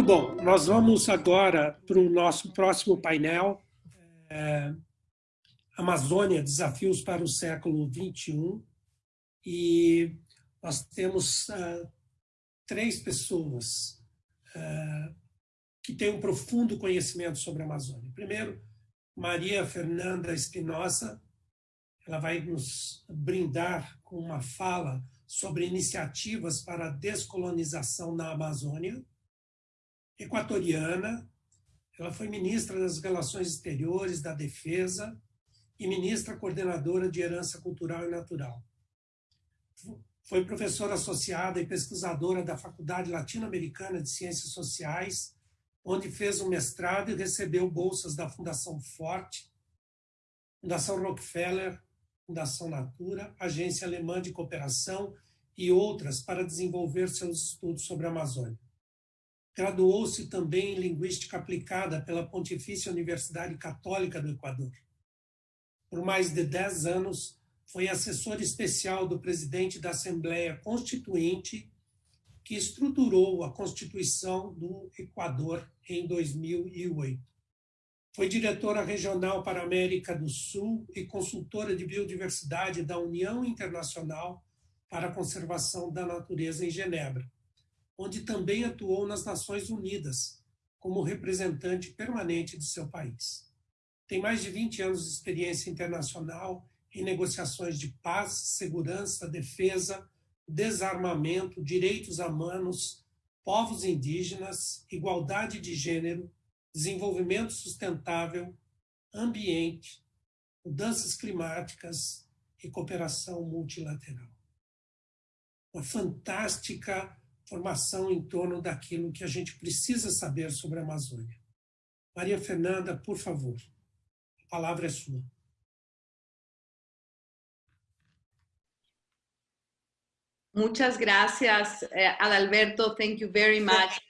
Muito bom, nós vamos agora para o nosso próximo painel, é, Amazônia, Desafios para o Século XXI, e nós temos uh, três pessoas uh, que têm um profundo conhecimento sobre a Amazônia. Primeiro, Maria Fernanda Espinosa, ela vai nos brindar com uma fala sobre iniciativas para a descolonização na Amazônia. Equatoriana, ela foi ministra das Relações Exteriores, da Defesa e ministra coordenadora de Herança Cultural e Natural. Foi professora associada e pesquisadora da Faculdade Latino-Americana de Ciências Sociais, onde fez um mestrado e recebeu bolsas da Fundação Forte, Fundação Rockefeller, Fundação Natura, Agência Alemã de Cooperação e outras para desenvolver seus estudos sobre a Amazônia. Graduou-se também em Linguística Aplicada pela Pontifícia Universidade Católica do Equador. Por mais de dez anos, foi assessor especial do presidente da Assembleia Constituinte, que estruturou a Constituição do Equador em 2008. Foi diretora regional para a América do Sul e consultora de biodiversidade da União Internacional para a Conservação da Natureza em Genebra, onde também atuou nas Nações Unidas como representante permanente de seu país. Tem mais de 20 anos de experiência internacional em negociações de paz, segurança, defesa, desarmamento, direitos humanos, povos indígenas, igualdade de gênero, desenvolvimento sustentável, ambiente, mudanças climáticas e cooperação multilateral. Uma fantástica formação em torno daquilo que a gente precisa saber sobre a Amazônia. Maria Fernanda, por favor, a palavra é sua. Muchas gracias, uh, Adalberto. Thank you very much.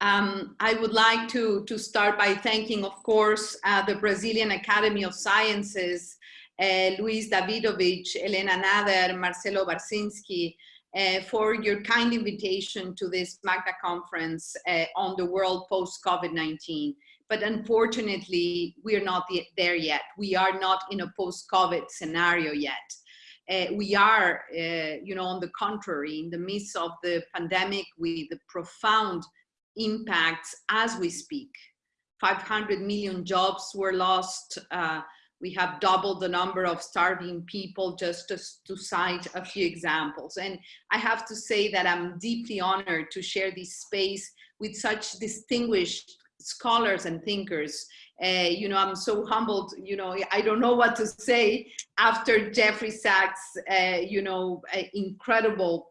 Um, I would like to, to start by thanking, of course, uh, the Brazilian Academy of Sciences, uh, Luis Davidovich, Elena Nader, Marcelo Barsinski, uh, for your kind invitation to this Magna conference uh, on the world post-COVID-19. But unfortunately, we are not there yet. We are not in a post-COVID scenario yet. Uh, we are, uh, you know, on the contrary, in the midst of the pandemic with the profound impacts as we speak. 500 million jobs were lost. We have doubled the number of starving people just to, to cite a few examples. And I have to say that I'm deeply honored to share this space with such distinguished scholars and thinkers uh, you know, I'm so humbled, you know, I don't know what to say after Jeffrey Sachs, uh, you know, incredible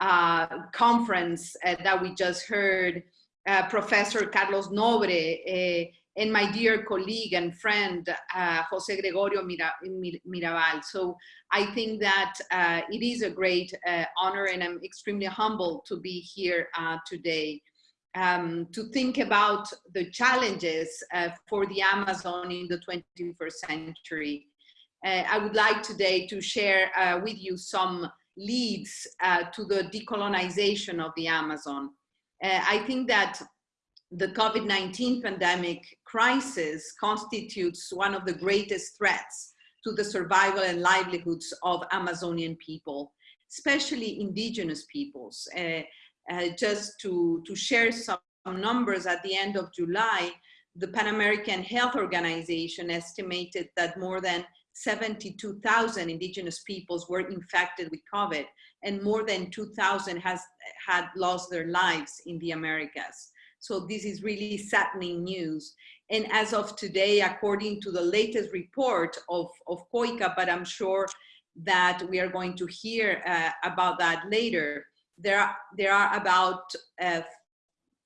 uh, conference uh, that we just heard, uh, Professor Carlos Nobre, uh, and my dear colleague and friend, Jose Gregorio Mira Mirabal. So I think that it is a great honor and I'm extremely humbled to be here today um, to think about the challenges uh, for the Amazon in the 21st century. Uh, I would like today to share uh, with you some leads uh, to the decolonization of the Amazon. Uh, I think that the COVID-19 pandemic crisis constitutes one of the greatest threats to the survival and livelihoods of Amazonian people, especially indigenous peoples. Uh, uh, just to, to share some numbers at the end of July, the Pan American Health Organization estimated that more than 72,000 indigenous peoples were infected with COVID and more than 2,000 has had lost their lives in the Americas. So this is really saddening news. And as of today, according to the latest report of, of COICA, but I'm sure that we are going to hear uh, about that later, there are, there are about uh,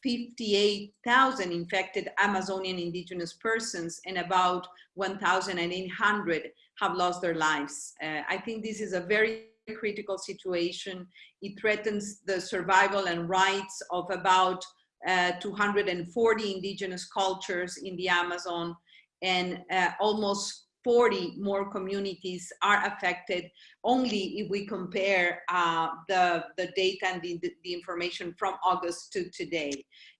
58,000 infected Amazonian indigenous persons and about 1,800 have lost their lives. Uh, I think this is a very critical situation. It threatens the survival and rights of about uh, 240 indigenous cultures in the Amazon and uh, almost 40 more communities are affected only if we compare uh, the, the data and the, the, information from August to today.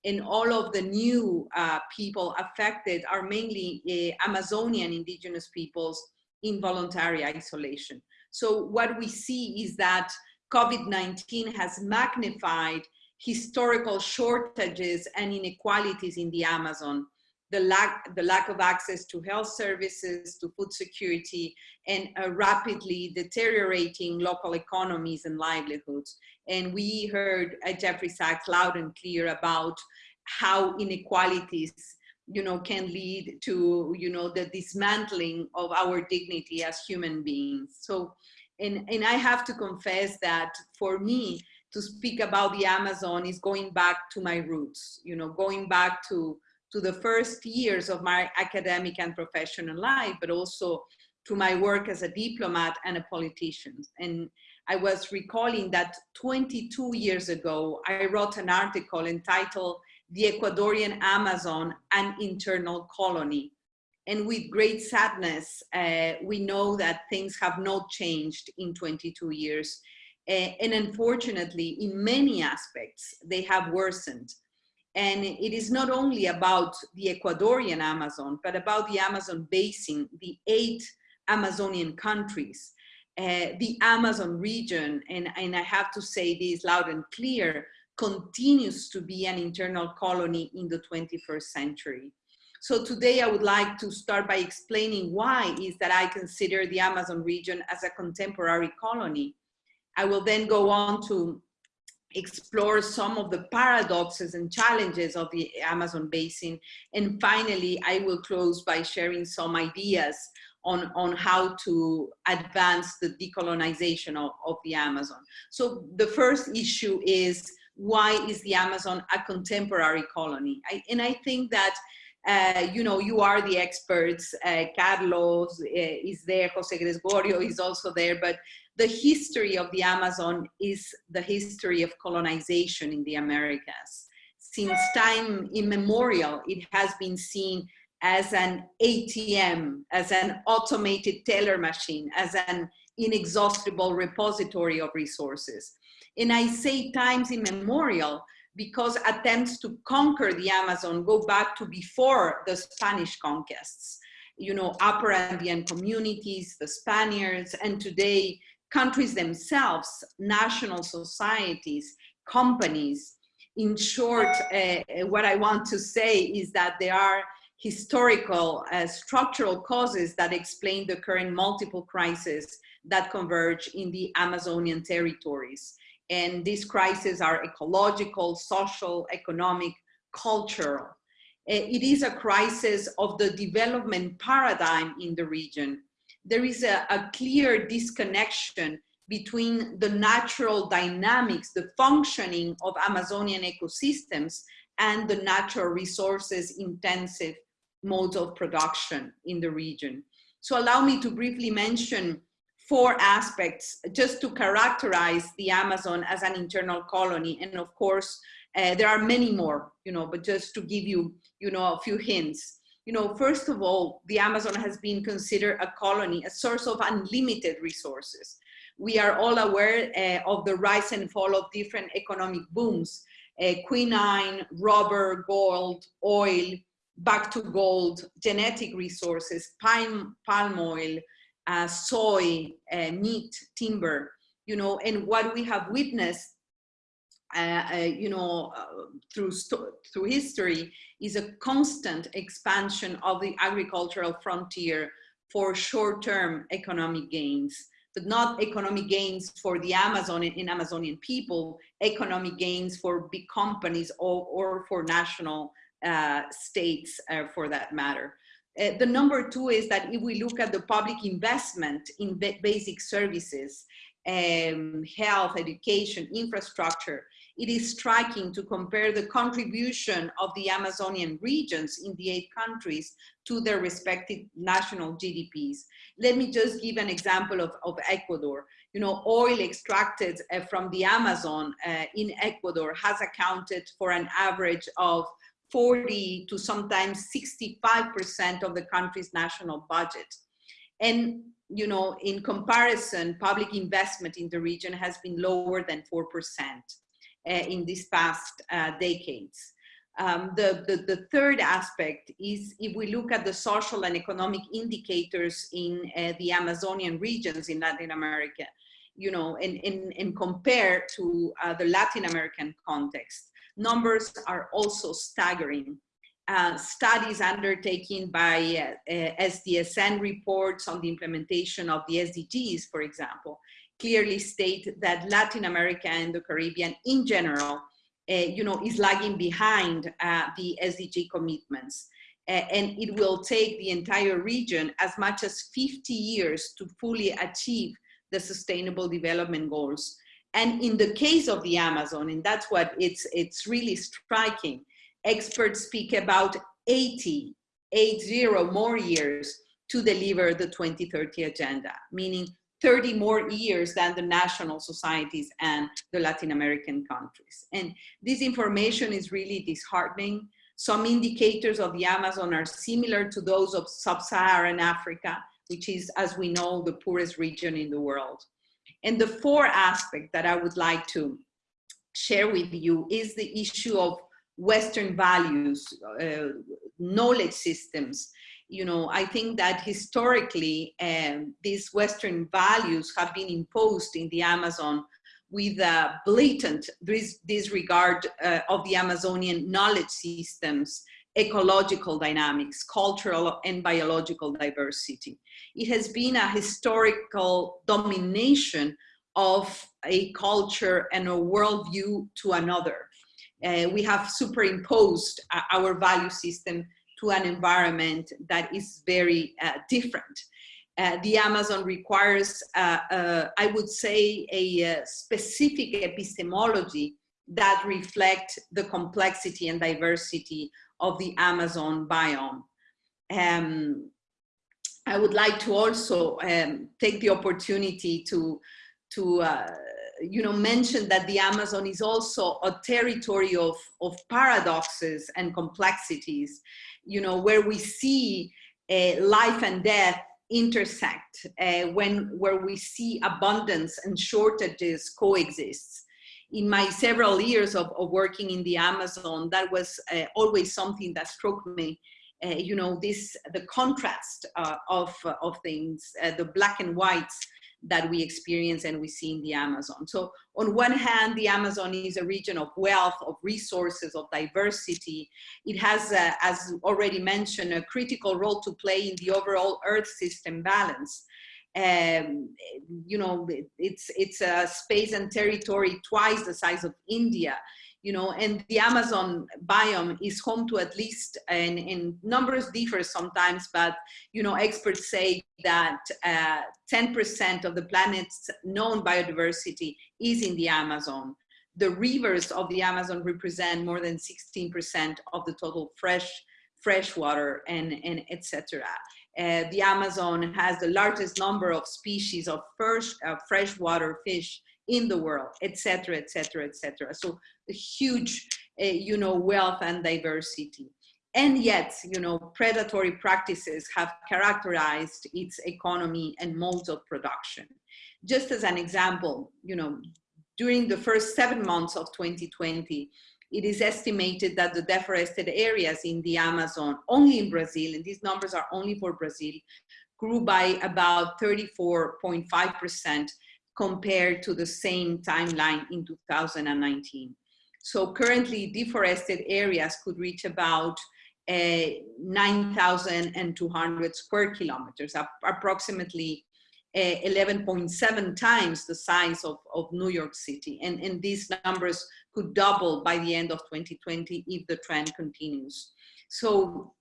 And all of the new uh, people affected are mainly uh, Amazonian indigenous peoples in voluntary isolation. So what we see is that COVID-19 has magnified historical shortages and inequalities in the Amazon the lack, the lack of access to health services, to food security, and rapidly deteriorating local economies and livelihoods. And we heard Jeffrey Sachs loud and clear about how inequalities you know, can lead to, you know, the dismantling of our dignity as human beings. So, and, and I have to confess that for me, to speak about the Amazon is going back to my roots, you know, going back to to the first years of my academic and professional life, but also to my work as a diplomat and a politician. And I was recalling that 22 years ago, I wrote an article entitled The Ecuadorian Amazon, an Internal Colony. And with great sadness, uh, we know that things have not changed in 22 years. Uh, and unfortunately, in many aspects, they have worsened. And it is not only about the Ecuadorian Amazon, but about the Amazon basin, the eight Amazonian countries, uh, the Amazon region, and, and I have to say this loud and clear, continues to be an internal colony in the 21st century. So today I would like to start by explaining why is that I consider the Amazon region as a contemporary colony. I will then go on to explore some of the paradoxes and challenges of the Amazon basin. And finally, I will close by sharing some ideas on, on how to advance the decolonization of, of the Amazon. So the first issue is why is the Amazon a contemporary colony? I, and I think that uh, you know, you are the experts. Uh, Carlos uh, is there, Jose Gregorio is also there, but the history of the Amazon is the history of colonization in the Americas. Since time immemorial, it has been seen as an ATM, as an automated teller machine, as an inexhaustible repository of resources. And I say times immemorial because attempts to conquer the Amazon go back to before the Spanish conquests. You know, Upper Andean communities, the Spaniards, and today countries themselves, national societies, companies. In short, uh, what I want to say is that there are historical uh, structural causes that explain the current multiple crises that converge in the Amazonian territories. And these crises are ecological, social, economic, cultural. Uh, it is a crisis of the development paradigm in the region there is a, a clear disconnection between the natural dynamics, the functioning of Amazonian ecosystems and the natural resources intensive modes of production in the region. So allow me to briefly mention four aspects just to characterize the Amazon as an internal colony. And of course, uh, there are many more, you know, but just to give you, you know, a few hints you know, first of all, the Amazon has been considered a colony, a source of unlimited resources. We are all aware uh, of the rise and fall of different economic booms, uh, quinine, rubber, gold, oil, back to gold, genetic resources, palm, palm oil, uh, soy, meat, timber, you know, and what we have witnessed you know, uh, through, through history is a constant expansion of the agricultural frontier for short-term economic gains, but not economic gains for the Amazon and Amazonian people, economic gains for big companies or, or for national uh, states uh, for that matter. Uh, the number two is that if we look at the public investment in basic services, um, health, education, infrastructure, it is striking to compare the contribution of the Amazonian regions in the eight countries to their respective national GDPs. Let me just give an example of, of Ecuador. You know, oil extracted uh, from the Amazon uh, in Ecuador has accounted for an average of 40 to sometimes 65% of the country's national budget. And, you know, in comparison, public investment in the region has been lower than 4% uh, in these past uh, decades. Um, the, the, the, third aspect is if we look at the social and economic indicators in uh, the Amazonian regions in Latin America, you know, and, and, and compare to uh, the Latin American context, numbers are also staggering. Uh, studies undertaken by uh, uh SDSN reports on the implementation of the SDGs, for example, clearly state that Latin America and the Caribbean in general, uh, you know, is lagging behind uh, the SDG commitments. and it will take the entire region as much as 50 years to fully achieve the sustainable development goals. And in the case of the Amazon, and that's what it's, it's really striking, experts speak about 80, 80 more years to deliver the 2030 agenda, meaning 30 more years than the national societies and the Latin American countries. And this information is really disheartening. Some indicators of the Amazon are similar to those of sub-Saharan Africa, which is, as we know, the poorest region in the world. And the fourth aspect that I would like to share with you is the issue of Western values, uh, knowledge systems. You know, I think that historically um, these Western values have been imposed in the Amazon with a blatant dis disregard uh, of the Amazonian knowledge systems ecological dynamics, cultural and biological diversity. It has been a historical domination of a culture and a worldview to another. Uh, we have superimposed uh, our value system to an environment that is very uh, different. Uh, the Amazon requires, uh, uh, I would say, a specific epistemology that reflect the complexity and diversity of the Amazon biome. Um, I would like to also um, take the opportunity to, to uh, you know, mention that the Amazon is also a territory of, of paradoxes and complexities, you know, where we see uh, life and death intersect, uh, when, where we see abundance and shortages coexist in my several years of, of working in the Amazon, that was uh, always something that struck me. Uh, you know, this the contrast uh, of of things, uh, the black and whites that we experience and we see in the Amazon. So on one hand, the Amazon is a region of wealth, of resources, of diversity. It has, uh, as already mentioned, a critical role to play in the overall Earth system balance um, you know, it's, it's a space and territory twice the size of India, you know, and the Amazon biome is home to at least, and, and numbers differ sometimes, but, you know, experts say that 10% uh, of the planet's known biodiversity is in the Amazon. The rivers of the Amazon represent more than 16% of the total fresh fresh water and, and etc. Uh, the Amazon has the largest number of species of fresh, uh, freshwater fish in the world, etc., etc., etc. So a huge, uh, you know, wealth and diversity. And yet, you know, predatory practices have characterized its economy and modes of production. Just as an example, you know, during the first seven months of 2020, it is estimated that the deforested areas in the Amazon, only in Brazil, and these numbers are only for Brazil, grew by about 34.5% compared to the same timeline in 2019. So currently deforested areas could reach about uh, 9,200 square kilometers, approximately 11.7 times the size of, of New York City. And, and these numbers could double by the end of 2020 if the trend continues. So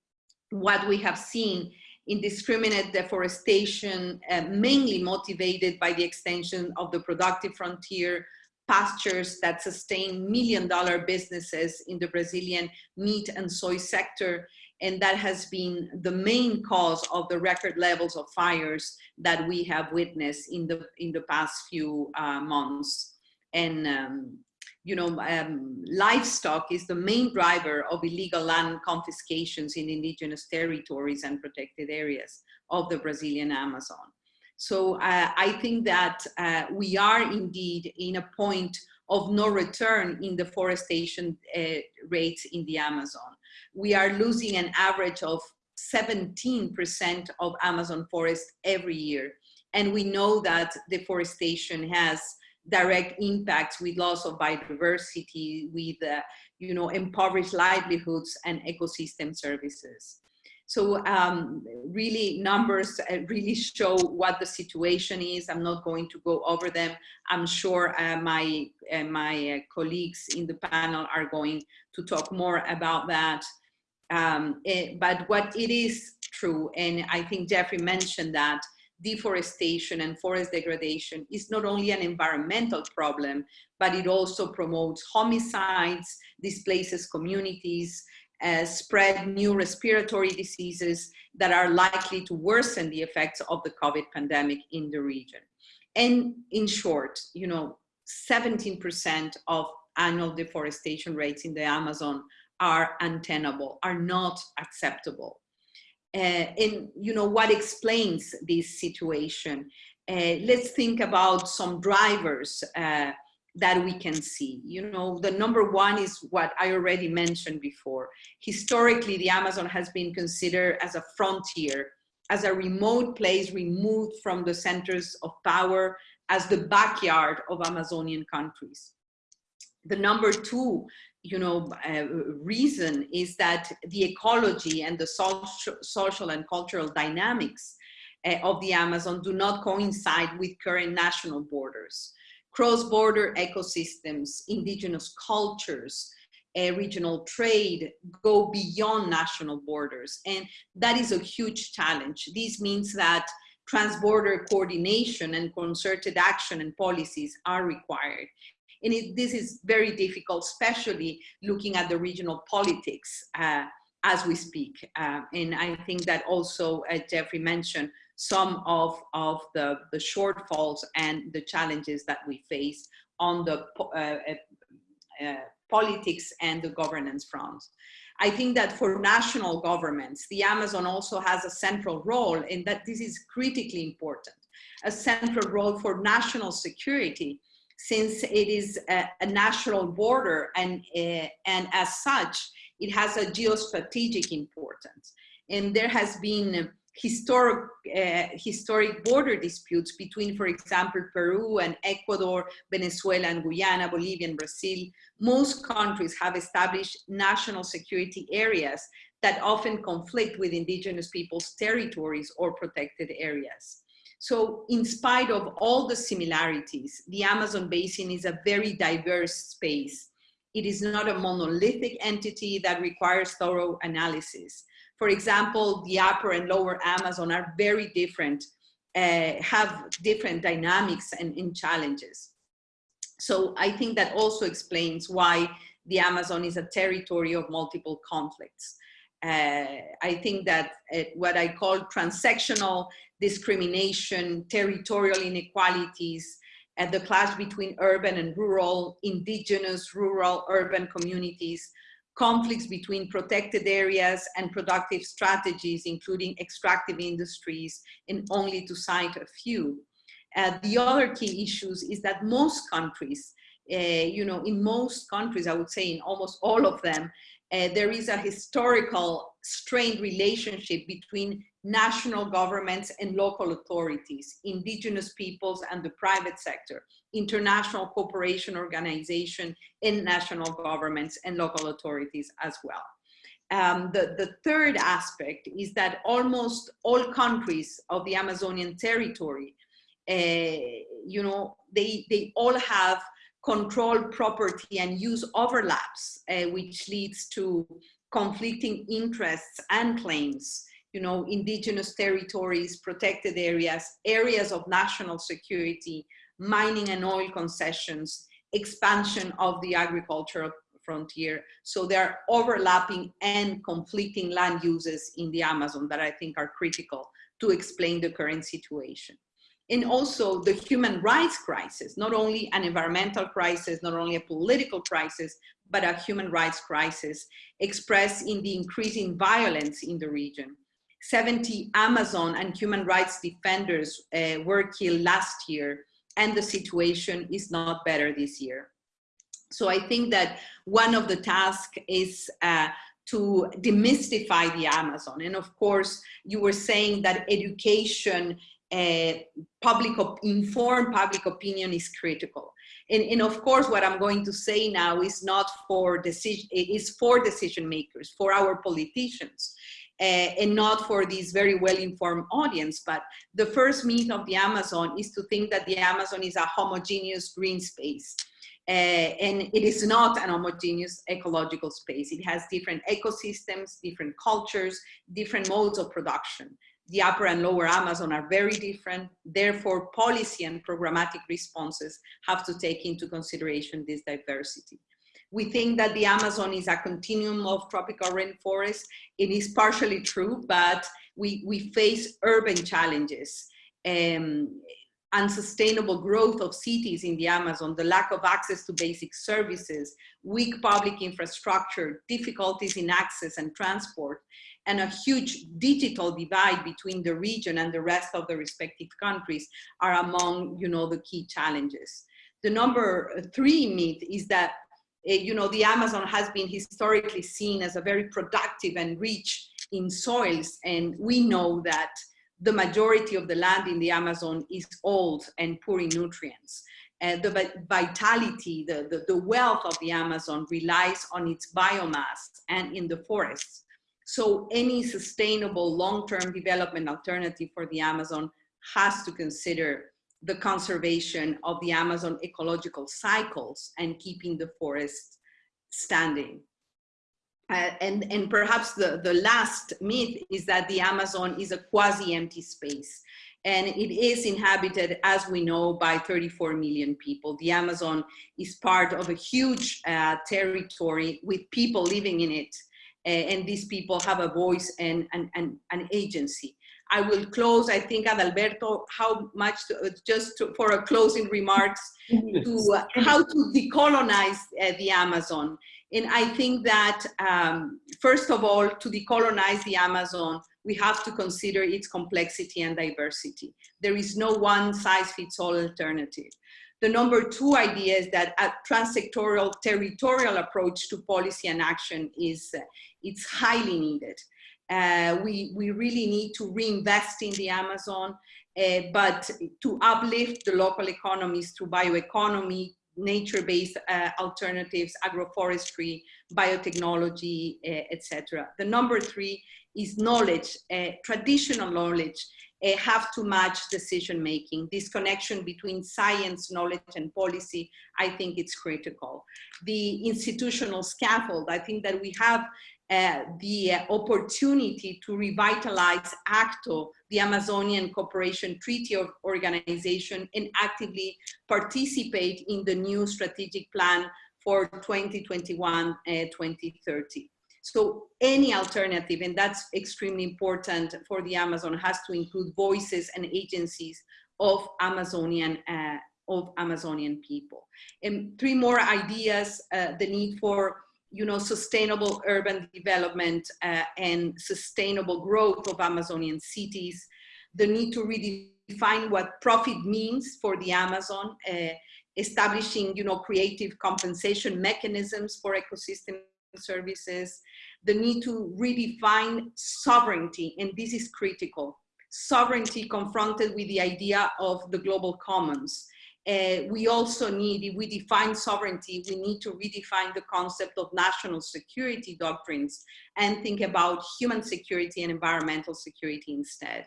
what we have seen indiscriminate deforestation, uh, mainly motivated by the extension of the productive frontier, pastures that sustain million dollar businesses in the Brazilian meat and soy sector, and that has been the main cause of the record levels of fires that we have witnessed in the in the past few uh, months. And um, you know, um, livestock is the main driver of illegal land confiscations in indigenous territories and protected areas of the Brazilian Amazon. So uh, I think that uh, we are indeed in a point of no return in deforestation uh, rates in the Amazon. We are losing an average of 17% of Amazon forest every year. And we know that deforestation has direct impacts with loss of biodiversity, with uh, you know impoverished livelihoods and ecosystem services. So um, really numbers uh, really show what the situation is. I'm not going to go over them. I'm sure uh, my, uh, my uh, colleagues in the panel are going to talk more about that. Um, it, eh, but what it is true, and I think Jeffrey mentioned that, deforestation and forest degradation is not only an environmental problem, but it also promotes homicides, displaces communities, uh, spread new respiratory diseases that are likely to worsen the effects of the COVID pandemic in the region. And in short, you know, 17% of annual deforestation rates in the Amazon are untenable, are not acceptable. Uh, and you know what explains this situation. Uh, let's think about some drivers uh, that we can see. You know the number one is what i already mentioned before. Historically the amazon has been considered as a frontier as a remote place removed from the centers of power as the backyard of amazonian countries the number two you know, uh, reason is that the ecology and the social, social and cultural dynamics uh, of the Amazon do not coincide with current national borders. Cross-border ecosystems, indigenous cultures, uh, regional trade go beyond national borders. And that is a huge challenge. This means that transborder coordination and concerted action and policies are required. And it, this is very difficult, especially looking at the regional politics uh, as we speak. Uh, and I think that also, as Jeffrey mentioned, some of, of the, the shortfalls and the challenges that we face on the uh, uh, uh, politics and the governance front. I think that for national governments, the Amazon also has a central role in that this is critically important, a central role for national security since it is a, a natural border and, uh, and as such, it has a geostrategic importance. And there has been historic, uh, historic border disputes between, for example, Peru and Ecuador, Venezuela and Guyana, Bolivia and Brazil. Most countries have established national security areas that often conflict with indigenous people's territories or protected areas. So in spite of all the similarities, the Amazon basin is a very diverse space. It is not a monolithic entity that requires thorough analysis. For example, the upper and lower Amazon are very different, uh, have different dynamics and, and challenges. So I think that also explains why the Amazon is a territory of multiple conflicts. Uh, I think that uh, what I call transactional discrimination, territorial inequalities, and the clash between urban and rural, indigenous, rural, urban communities, conflicts between protected areas and productive strategies, including extractive industries, and only to cite a few. Uh, the other key issues is that most countries, uh, you know, in most countries, I would say in almost all of them, uh, there is a historical strained relationship between national governments and local authorities, indigenous peoples and the private sector, international cooperation organization and national governments and local authorities as well. Um, the, the third aspect is that almost all countries of the Amazonian territory, uh, you know, they, they all have control property and use overlaps, uh, which leads to conflicting interests and claims you know, indigenous territories, protected areas, areas of national security, mining and oil concessions, expansion of the agricultural frontier. So there are overlapping and conflicting land uses in the Amazon that I think are critical to explain the current situation. And also the human rights crisis, not only an environmental crisis, not only a political crisis, but a human rights crisis expressed in the increasing violence in the region. 70 Amazon and human rights defenders uh, were killed last year, and the situation is not better this year. So I think that one of the tasks is uh, to demystify the Amazon. And of course, you were saying that education, public informed public opinion is critical. And, and, of course, what I'm going to say now is not for decision, it is for decision makers, for our politicians. Uh, and not for this very well-informed audience. But the first myth of the Amazon is to think that the Amazon is a homogeneous green space. Uh, and it is not an homogeneous ecological space. It has different ecosystems, different cultures, different modes of production. The upper and lower Amazon are very different. Therefore, policy and programmatic responses have to take into consideration this diversity. We think that the Amazon is a continuum of tropical rainforest. It is partially true, but we, we face urban challenges. Um, unsustainable growth of cities in the Amazon, the lack of access to basic services, weak public infrastructure, difficulties in access and transport, and a huge digital divide between the region and the rest of the respective countries are among you know, the key challenges. The number three myth is that uh, you know, the Amazon has been historically seen as a very productive and rich in soils, and we know that the majority of the land in the Amazon is old and poor in nutrients. Uh, the vitality, the, the, the, wealth of the Amazon relies on its biomass and in the forests. So any sustainable long-term development alternative for the Amazon has to consider the conservation of the Amazon ecological cycles and keeping the forest standing. Uh, and, and perhaps the, the last myth is that the Amazon is a quasi-empty space. And it is inhabited, as we know, by 34 million people. The Amazon is part of a huge uh, territory with people living in it. Uh, and these people have a voice and an agency. I will close, I think, Adalberto, how much, to, uh, just to, for a closing remarks, to uh, how to decolonize uh, the Amazon. And I think that, um, first of all, to decolonize the Amazon, we have to consider its complexity and diversity. There is no one size fits all alternative. The number two idea is that a transsectorial territorial approach to policy and action is uh, it's highly needed. Uh, we, we really need to reinvest in the Amazon, uh, but to uplift the local economies through bioeconomy, nature-based uh, alternatives, agroforestry, biotechnology, uh, etc. The number three is knowledge, uh, traditional knowledge uh, have to match decision making. This connection between science, knowledge, and policy, I think it's critical. The institutional scaffold, I think that we have uh, the opportunity to revitalize ACTO, the Amazonian Cooperation Treaty Organization, and actively participate in the new strategic plan for 2021-2030. So any alternative, and that's extremely important for the Amazon, has to include voices and agencies of Amazonian uh, of Amazonian people. And three more ideas, uh, the need for you know, sustainable urban development uh, and sustainable growth of Amazonian cities, the need to redefine what profit means for the Amazon, uh, establishing, you know, creative compensation mechanisms for ecosystem services, the need to redefine sovereignty, and this is critical. Sovereignty confronted with the idea of the global commons, uh, we also need, if we define sovereignty, we need to redefine the concept of national security doctrines and think about human security and environmental security instead.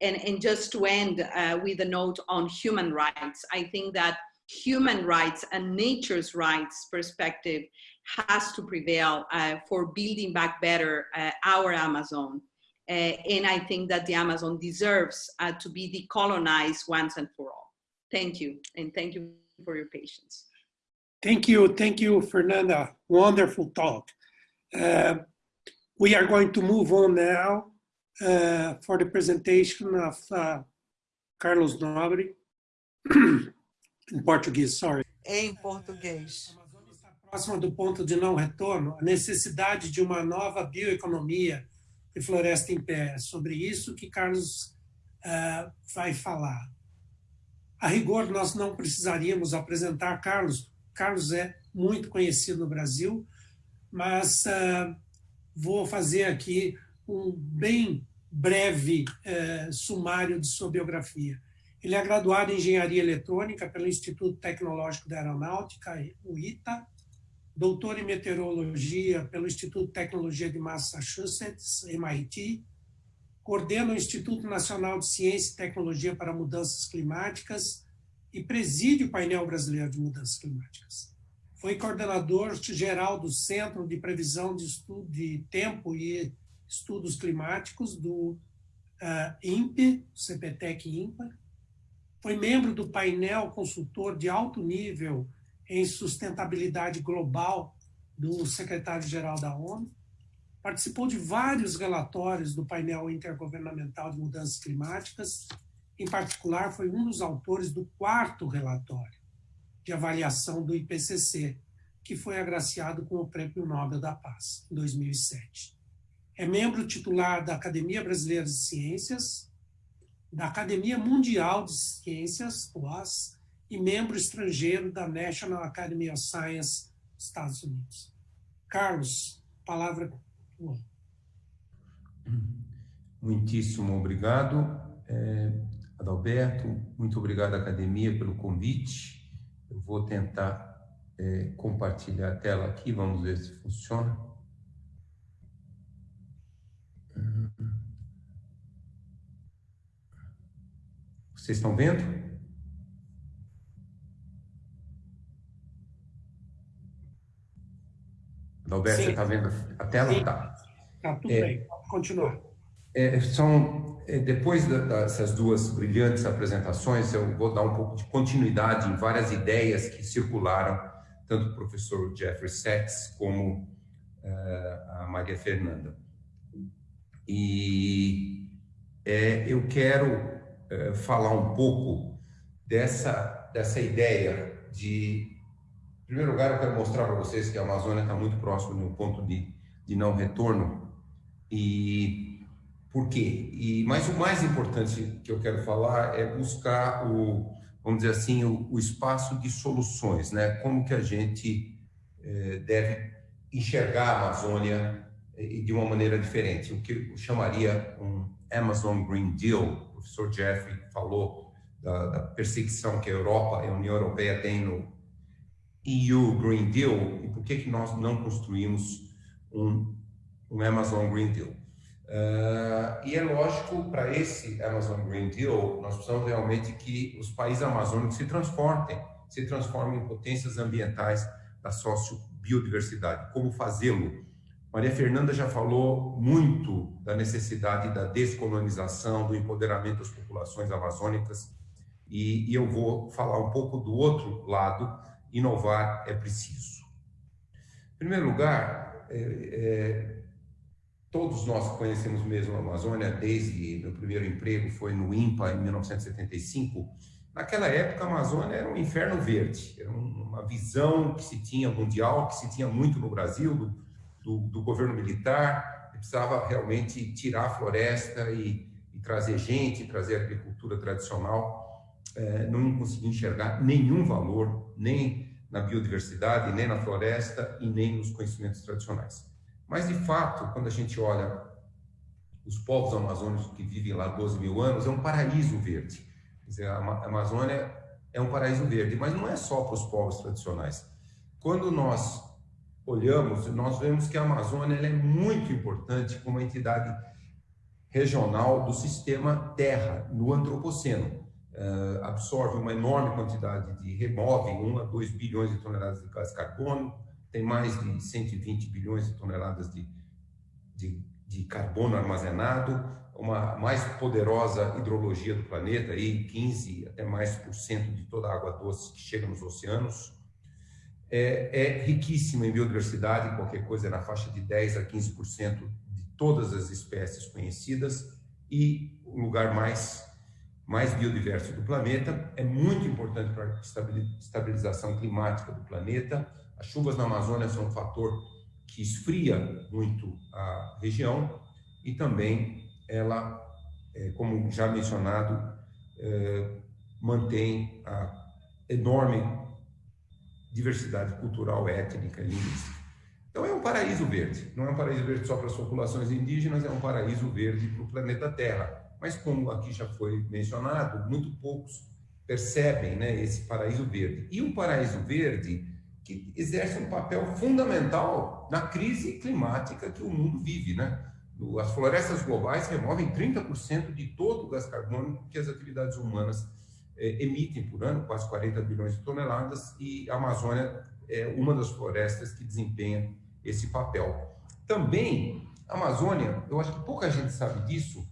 And, and just to end uh, with a note on human rights, I think that human rights and nature's rights perspective has to prevail uh, for building back better uh, our Amazon. Uh, and I think that the Amazon deserves uh, to be decolonized once and for all. Thank you, and thank you for your patience. Thank you, thank you, Fernanda. Wonderful talk. Uh, we are going to move on now uh, for the presentation of uh, Carlos Nobre, in Portuguese, sorry. Em português. Próxima do ponto de não retorno, a necessidade de uma nova bioeconomia de floresta em pé. É sobre isso que Carlos uh, vai falar. A rigor, nós não precisaríamos apresentar Carlos. Carlos é muito conhecido no Brasil, mas uh, vou fazer aqui um bem breve uh, sumário de sua biografia. Ele é graduado em Engenharia Eletrônica pelo Instituto Tecnológico da Aeronáutica, o ITA, doutor em Meteorologia pelo Instituto de Tecnologia de Massachusetts, MIT, coordena o Instituto Nacional de Ciência e Tecnologia para Mudanças Climáticas e preside o painel brasileiro de mudanças climáticas. Foi coordenador geral do Centro de Previsão de, Estudo, de Tempo e Estudos Climáticos do uh, INPE, CPTEC INPA. Foi membro do painel consultor de alto nível em sustentabilidade global do secretário-geral da ONU Participou de vários relatórios do painel intergovernamental de mudanças climáticas. Em particular, foi um dos autores do quarto relatório de avaliação do IPCC, que foi agraciado com o Prêmio Nobel da Paz, em 2007. É membro titular da Academia Brasileira de Ciências, da Academia Mundial de Ciências, OAS, e membro estrangeiro da National Academy of Science, Estados Unidos. Carlos, palavra Muitíssimo obrigado, é, Adalberto. Muito obrigado, academia, pelo convite. Eu vou tentar é, compartilhar a tela aqui, vamos ver se funciona. Vocês estão vendo? Adalberto, Sim. você está vendo a tela? Sim. Tá. Tá, tudo é, bem. Pode continuar. É, são, é, depois dessas duas brilhantes apresentações, eu vou dar um pouco de continuidade em várias ideias que circularam, tanto do professor Jeffrey Sachs como é, a Maria Fernanda. E é, eu quero é, falar um pouco dessa, dessa ideia de... Primeiro lugar, eu quero mostrar para vocês que a Amazônia está muito próximo de um ponto de, de não retorno, e por quê? E, mas o mais importante que eu quero falar é buscar o, vamos dizer assim, o, o espaço de soluções, né? Como que a gente eh, deve enxergar a Amazônia eh, de uma maneira diferente, o que eu chamaria um Amazon Green Deal. O professor Jeffrey falou da, da perseguição que a Europa e a União Europeia têm no EU Green Deal e por que que nós não construímos um um Amazon Green Deal. Uh, e é lógico, para esse Amazon Green Deal, nós precisamos realmente que os países amazônicos se transformem, se transformem em potências ambientais da sociobiodiversidade. Como fazê-lo? Maria Fernanda já falou muito da necessidade da descolonização, do empoderamento das populações amazônicas, e, e eu vou falar um pouco do outro lado, inovar é preciso. Em primeiro lugar, é, é, Todos nós conhecemos mesmo a Amazônia desde meu primeiro emprego foi no INPA em 1975. Naquela época a Amazônia era um inferno verde, era uma visão que se tinha mundial, que se tinha muito no Brasil do, do, do governo militar, que precisava realmente tirar a floresta e, e trazer gente, trazer agricultura tradicional. É, não conseguia enxergar nenhum valor, nem na biodiversidade, nem na floresta e nem nos conhecimentos tradicionais. Mas, de fato, quando a gente olha os povos amazônicos que vivem lá 12 mil anos, é um paraíso verde. Quer dizer, a Amazônia é um paraíso verde, mas não é só para os povos tradicionais. Quando nós olhamos, nós vemos que a Amazônia é muito importante como entidade regional do sistema Terra, no Antropoceno. Uh, absorve uma enorme quantidade de, remove 1 a 2 bilhões de toneladas de gás carbono, tem mais de 120 bilhões de toneladas de, de, de carbono armazenado, uma mais poderosa hidrologia do planeta, aí 15 até mais por cento de toda a água doce que chega nos oceanos. É, é riquíssima em biodiversidade, qualquer coisa é na faixa de 10 a 15% de todas as espécies conhecidas e o lugar mais mais biodiverso do planeta, é muito importante para a estabilização climática do planeta. As chuvas na Amazônia são um fator que esfria muito a região e também ela, é, como já mencionado, é, mantém a enorme diversidade cultural, étnica e linguística. Então é um paraíso verde, não é um paraíso verde só para as populações indígenas, é um paraíso verde para o planeta Terra. Mas como aqui já foi mencionado, muito poucos percebem né, esse paraíso verde. E o paraíso verde que exerce um papel fundamental na crise climática que o mundo vive. Né? As florestas globais removem 30% de todo o gás carbônico que as atividades humanas eh, emitem por ano, quase 40 bilhões de toneladas, e a Amazônia é uma das florestas que desempenha esse papel. Também, a Amazônia, eu acho que pouca gente sabe disso,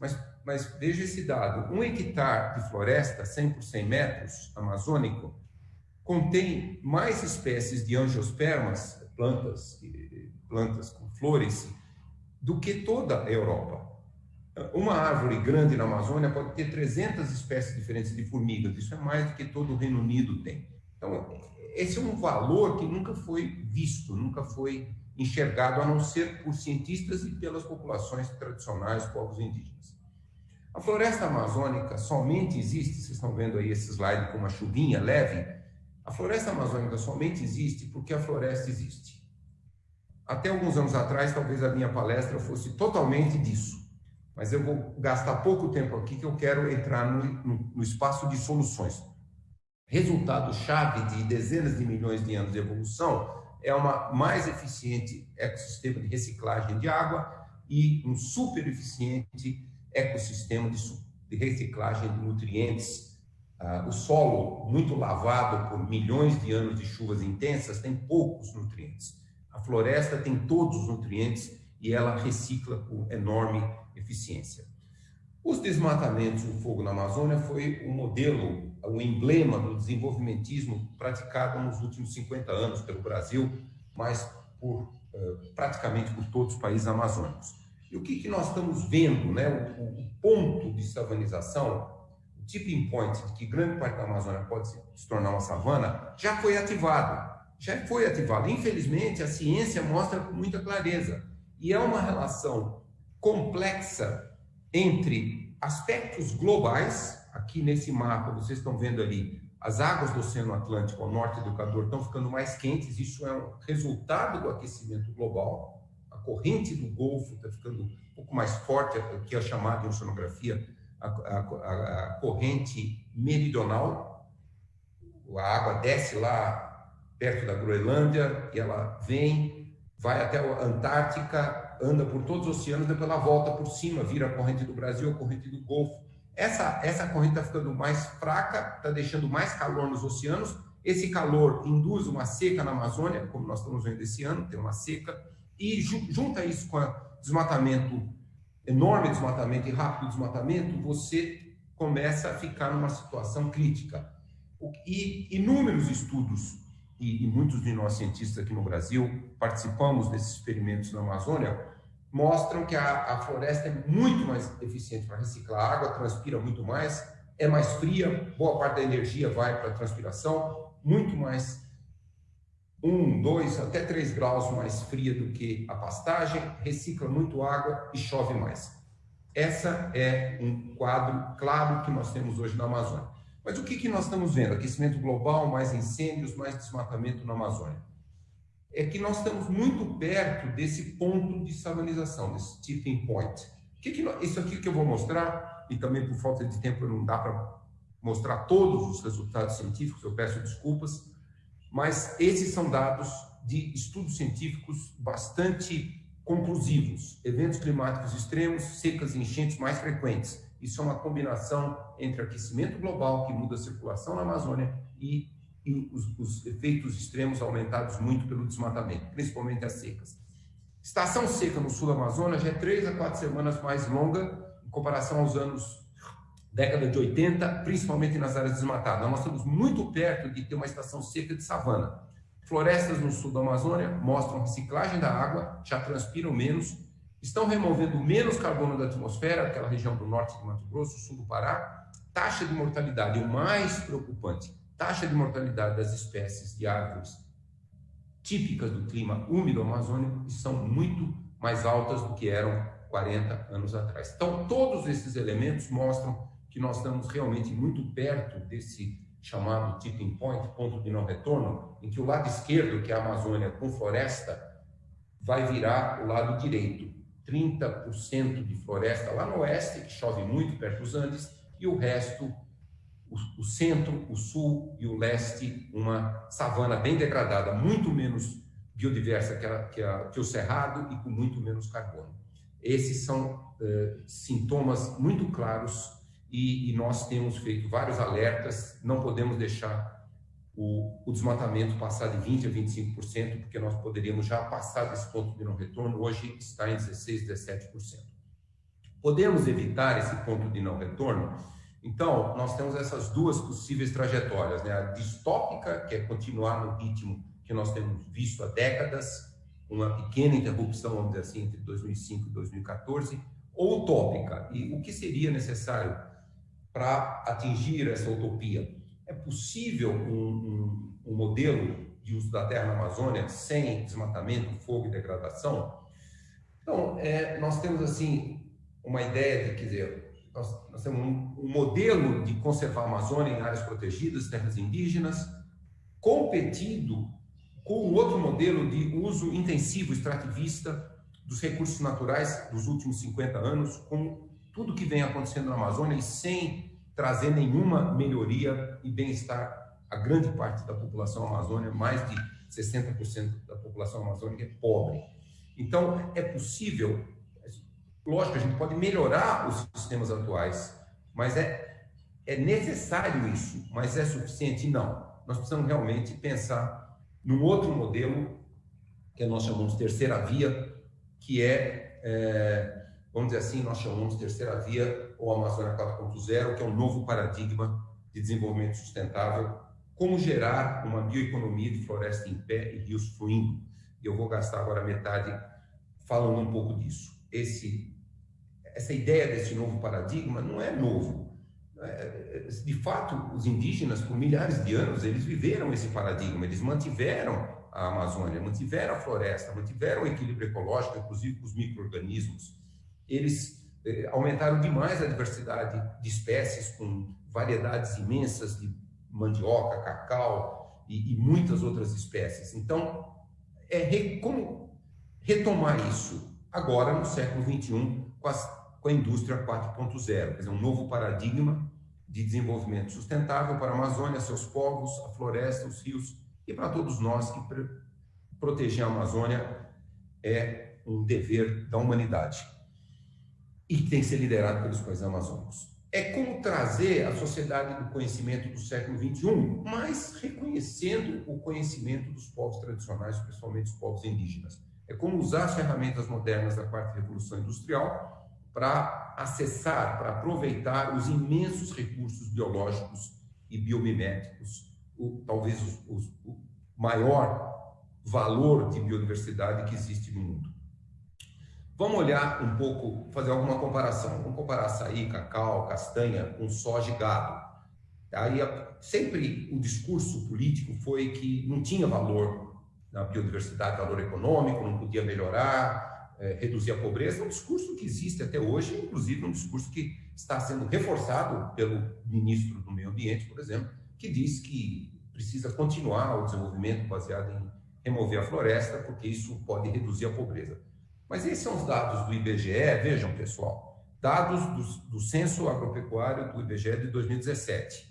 mas, mas veja esse dado: um hectare de floresta, 100 por 100 metros, amazônico, contém mais espécies de angiospermas, plantas, plantas com flores, do que toda a Europa. Uma árvore grande na Amazônia pode ter 300 espécies diferentes de formigas, isso é mais do que todo o Reino Unido tem. Então, esse é um valor que nunca foi visto, nunca foi enxergado, a não ser por cientistas e pelas populações tradicionais, povos indígenas. A floresta amazônica somente existe, vocês estão vendo aí esse slide com uma chuvinha leve, a floresta amazônica somente existe porque a floresta existe. Até alguns anos atrás, talvez a minha palestra fosse totalmente disso, mas eu vou gastar pouco tempo aqui que eu quero entrar no, no, no espaço de soluções resultado-chave de dezenas de milhões de anos de evolução é uma mais eficiente ecossistema de reciclagem de água e um super eficiente ecossistema de, reciclagem de nutrientes. Ah, o solo, muito lavado por milhões de anos de chuvas intensas, tem poucos nutrientes. A floresta tem todos os nutrientes e ela recicla com enorme eficiência. Os desmatamentos e o fogo na Amazônia foi um modelo, um emblema do desenvolvimentismo praticado nos últimos 50 anos pelo Brasil, mas por, uh, praticamente por todos os países amazônicos. E o que, que nós estamos vendo, né? O, o, ponto de savanização, o tipping point de que grande parte da Amazônia pode se, se tornar uma savana, já foi ativado. Já foi ativado. Infelizmente, a ciência mostra com muita clareza. E é uma relação complexa entre aspectos globais, aqui nesse mapa vocês estão vendo ali, as águas do Oceano Atlântico ao norte do Equador estão ficando mais quentes, isso é um resultado do aquecimento global, a corrente do Golfo está ficando um pouco mais forte, que é chamada em oceanografia a, a, a, a corrente meridional, a água desce lá perto da Groenlândia e ela vem, vai até a Antártica, anda por todos os oceanos, depois ela volta por cima, vira a corrente do Brasil, a corrente do Golfo. Essa, essa corrente está ficando mais fraca, está deixando mais calor nos oceanos. Esse calor induz uma seca na Amazônia, como nós estamos vendo esse ano, tem uma seca, e junta isso com desmatamento, enorme desmatamento e rápido desmatamento, você começa a ficar numa situação crítica. E inúmeros estudos e, e, muitos de nós cientistas aqui no Brasil participamos desses experimentos na Amazônia, mostram que a, a floresta é muito mais eficiente para reciclar água, transpira muito mais, é mais fria, boa parte da energia vai para a transpiração, muito mais um, dois, até três graus mais fria do que a pastagem, recicla muito água e chove mais. Essa é um quadro claro que nós temos hoje na Amazônia. Mas o que, que nós estamos vendo? Aquecimento global, mais incêndios, mais desmatamento na Amazônia. É que nós estamos muito perto desse ponto de savanização, desse tipping point. Que que nós, isso aqui que eu vou mostrar, e também por falta de tempo não dá para mostrar todos os resultados científicos, eu peço desculpas, mas esses são dados de estudos científicos bastante conclusivos. Eventos climáticos extremos, secas e enchentes mais frequentes isso é uma combinação entre aquecimento global, que muda a circulação na Amazônia, e os, os, efeitos extremos aumentados muito pelo desmatamento, principalmente as secas. Estação seca no sul da Amazônia já é três a quatro semanas mais longa em comparação aos anos década de 80, principalmente nas áreas desmatadas. Nós estamos muito perto de ter uma estação seca de savana. Florestas no sul da Amazônia mostram reciclagem da água, já transpiram menos estão removendo menos carbono da atmosfera, aquela região do norte de Mato Grosso, sul do Pará, taxa de mortalidade, o mais preocupante, taxa de mortalidade das espécies de árvores típicas do clima úmido amazônico são muito mais altas do que eram 40 anos atrás. Então, todos esses elementos mostram que nós estamos realmente muito perto desse chamado tipping point, ponto de não retorno, em que o lado esquerdo, que é a Amazônia com floresta, vai virar o lado direito. 30% de floresta lá no oeste, que chove muito perto dos Andes, e o resto, o, centro, o sul e o leste, uma savana bem degradada, muito menos biodiversa que, a, que, a, que o cerrado e com muito menos carbono. Esses são eh, sintomas muito claros e, e, nós temos feito vários alertas, não podemos deixar o, o, desmatamento passar de 20% a 25%, porque nós poderíamos já passar desse ponto de não retorno, hoje está em 16%, 17%. Podemos evitar esse ponto de não retorno? Então, nós temos essas duas possíveis trajetórias, né? a distópica, que é continuar no ritmo que nós temos visto há décadas, uma pequena interrupção, vamos dizer assim, entre 2005 e 2014, ou utópica. E o que seria necessário para atingir essa utopia. É possível um, um, um, modelo de uso da terra na Amazônia sem desmatamento, fogo e degradação? Então, é, nós temos assim uma ideia de, quer dizer, nós, nós temos um, um modelo de conservar a Amazônia em áreas protegidas, terras indígenas, competido com um outro modelo de uso intensivo extrativista dos recursos naturais dos últimos 50 anos, com tudo que vem acontecendo na Amazônia e sem trazer nenhuma melhoria e bem-estar a grande parte da população amazônica, mais de 60% da população amazônica é pobre. Então, é possível, lógico, a gente pode melhorar os sistemas atuais, mas é, é necessário isso, mas é suficiente? Não. Nós precisamos realmente pensar num outro modelo, que nós chamamos terceira via, que é, é vamos dizer assim, nós chamamos terceira via ou Amazônia 4.0, que é um novo paradigma de desenvolvimento sustentável, como gerar uma bioeconomia de floresta em pé e rios fluindo. E eu vou gastar agora metade falando um pouco disso. Esse, essa ideia desse novo paradigma não é novo. É, de fato, os indígenas, por milhares de anos, eles viveram esse paradigma, eles mantiveram a Amazônia, mantiveram a floresta, mantiveram o equilíbrio ecológico, inclusive com os micro-organismos eles eh, aumentaram demais a diversidade de espécies, com variedades imensas de mandioca, cacau e, e muitas outras espécies. Então, é re, como retomar isso agora no século XXI com, as, com a indústria 4.0, quer dizer, um novo paradigma de desenvolvimento sustentável para a Amazônia, seus povos, a floresta, os rios e para todos nós que proteger a Amazônia é um dever da humanidade e que tem que ser liderado pelos países amazônicos. É como trazer a sociedade do conhecimento do século XXI, mas reconhecendo o conhecimento dos povos tradicionais, principalmente os povos indígenas. É como usar as ferramentas modernas da quarta revolução industrial para acessar, para aproveitar os imensos recursos biológicos e biomiméticos, o, talvez os, o maior valor de biodiversidade que existe no mundo. Vamos olhar um pouco, fazer alguma comparação. Vamos comparar açaí, cacau, castanha com soja e gado. Aí sempre o discurso político foi que não tinha valor na biodiversidade, valor econômico, não podia melhorar, é, reduzir a pobreza. É um discurso que existe até hoje, inclusive um discurso que está sendo reforçado pelo ministro do Meio Ambiente, por exemplo, que diz que precisa continuar o desenvolvimento baseado em remover a floresta, porque isso pode reduzir a pobreza. Mas esses são os dados do IBGE, vejam pessoal, dados do, do Censo Agropecuário do IBGE de 2017.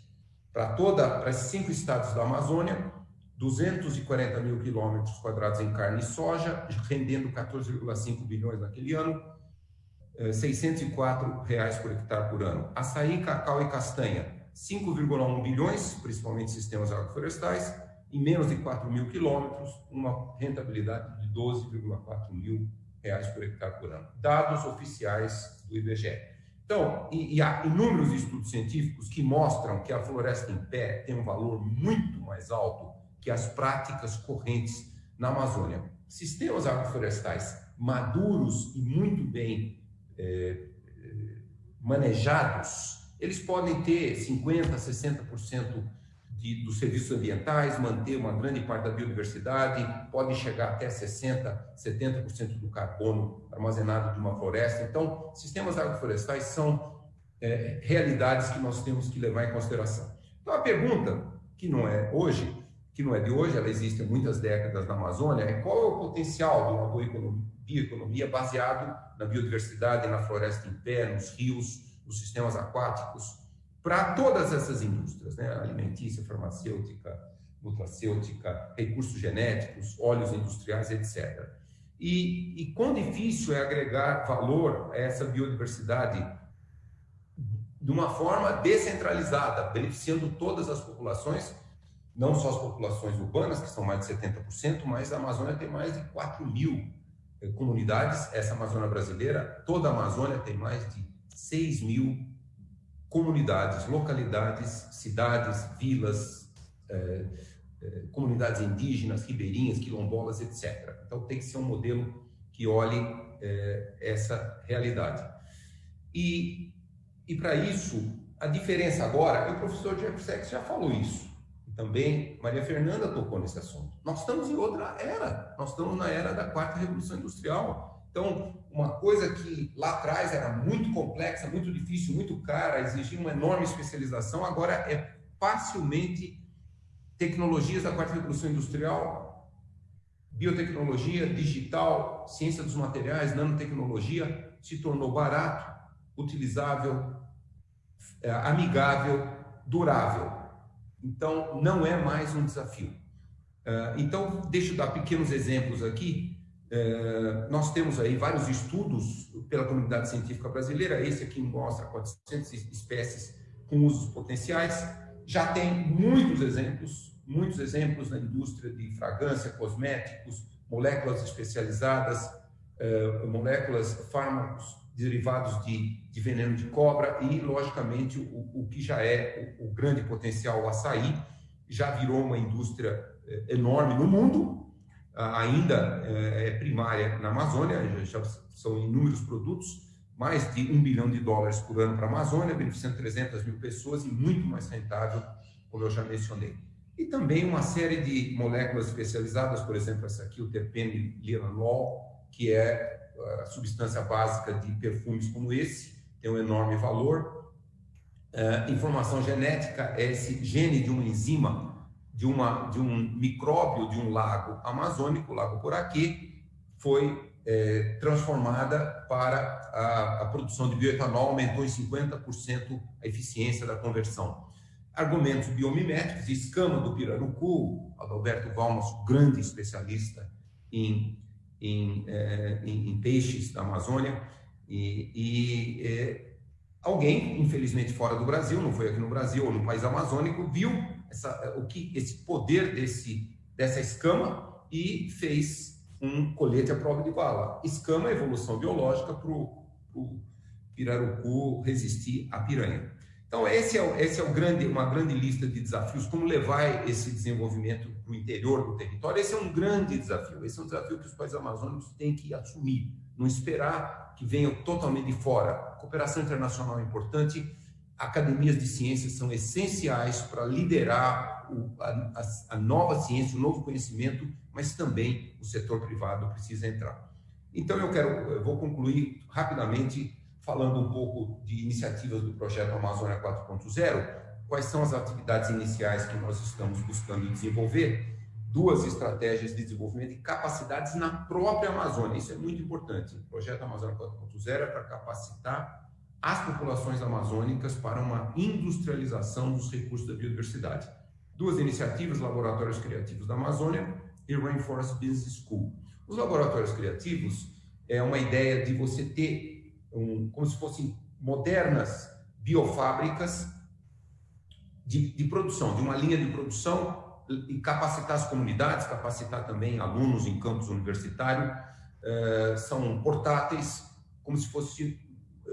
Para toda, para esses cinco estados da Amazônia, 240 mil quilômetros quadrados em carne e soja, rendendo 14,5 bilhões naquele ano, 604 eh, reais por hectare por ano. Açaí, cacau e castanha, 5,1 bilhões, principalmente sistemas agroflorestais, em menos de 4 mil quilômetros, uma rentabilidade de 12,4 mil reais por hectare por ano. Dados oficiais do IBGE. Então, e, e, há inúmeros estudos científicos que mostram que a floresta em pé tem um valor muito mais alto que as práticas correntes na Amazônia. Sistemas agroflorestais maduros e muito bem é, manejados eles podem ter 50%, 60% de, dos serviços ambientais, manter uma grande parte da biodiversidade, podem chegar até 60%, 70% do carbono armazenado de uma floresta. Então, sistemas agroflorestais são é, realidades que nós temos que levar em consideração. Então, a pergunta, que não é hoje, que não é de hoje, ela existe há muitas décadas na Amazônia, é qual é o potencial de uma bioeconomia baseado na biodiversidade, na floresta em pé, nos rios, nos sistemas aquáticos, para todas essas indústrias, né? alimentícia, farmacêutica, nutracêutica, recursos genéticos, óleos industriais, etc. E, e quão difícil é agregar valor a essa biodiversidade de uma forma descentralizada, beneficiando todas as populações, não só as populações urbanas, que são mais de 70%, mas a Amazônia tem mais de 4 mil eh, comunidades, essa Amazônia brasileira, toda a Amazônia tem mais de 6 mil comunidades, localidades, cidades, vilas, eh, eh, comunidades indígenas, ribeirinhas, quilombolas, etc. Então tem que ser um modelo que olhe essa realidade. E, e para isso, a diferença agora, e o professor Jeff Sachs já falou isso, também Maria Fernanda tocou nesse assunto. Nós estamos em outra era, nós estamos na era da quarta revolução industrial. Então, uma coisa que lá atrás era muito complexa, muito difícil, muito cara, exigia uma enorme especialização, agora é facilmente tecnologias da quarta revolução industrial, biotecnologia, digital, ciência dos materiais, nanotecnologia, se tornou barato, utilizável, é, amigável, durável. Então, não é mais um desafio. É, então, deixa eu dar pequenos exemplos aqui. É, nós temos aí vários estudos pela comunidade científica brasileira, esse aqui mostra 400 espécies com usos potenciais, já tem muitos exemplos, muitos exemplos na indústria de fragrância, cosméticos, moléculas especializadas, é, moléculas, fármacos derivados de, de, veneno de cobra e, logicamente, o, o que já é o, o grande potencial, o açaí, já virou uma indústria é, enorme no mundo, ainda é, é primária na Amazônia, já são inúmeros produtos, mais de um bilhão de dólares por ano para a Amazônia, beneficiando 300 mil pessoas e muito mais rentável, como eu já mencionei. E também uma série de moléculas especializadas, por exemplo, essa aqui, o terpene liranol, que é a substância básica de perfumes como esse, tem um enorme valor. Uh, informação genética é esse gene de uma enzima de, uma, de um micróbio de um lago amazônico, o Lago Poraquê, foi é, transformada para a, a, produção de bioetanol, aumentou em 50% a eficiência da conversão. Argumentos biomiméticos, escama do pirarucu, Adalberto Valmas, grande especialista em, em, é, em, em peixes da Amazônia, e, e é, alguém, infelizmente fora do Brasil, não foi aqui no Brasil ou no país amazônico, viu essa, o que esse poder desse, dessa escama e fez um colete à prova de bala. Escama é evolução biológica para o pirarucu resistir à piranha. Então, esse é, esse é grande, uma grande lista de desafios, como levar esse desenvolvimento para o interior do território. Esse é um grande desafio, esse é um desafio que os países amazônicos têm que assumir, não esperar que venham totalmente de fora. A cooperação internacional é importante, academias de ciências são essenciais para liderar o, a, a, nova ciência, o novo conhecimento, mas também o setor privado precisa entrar. Então eu quero, eu vou concluir rapidamente falando um pouco de iniciativas do projeto Amazônia 4.0, quais são as atividades iniciais que nós estamos buscando desenvolver, duas estratégias de desenvolvimento e capacidades na própria Amazônia. Isso é muito importante. O projeto Amazônia 4.0 é para capacitar as populações amazônicas para uma industrialização dos recursos da biodiversidade. Duas iniciativas, Laboratórios Criativos da Amazônia e Rainforest Business School. Os laboratórios criativos é uma ideia de você ter um, como se fossem modernas biofábricas de, de produção, de uma linha de produção e capacitar as comunidades, capacitar também alunos em campus universitário, uh, são portáteis, como se fosse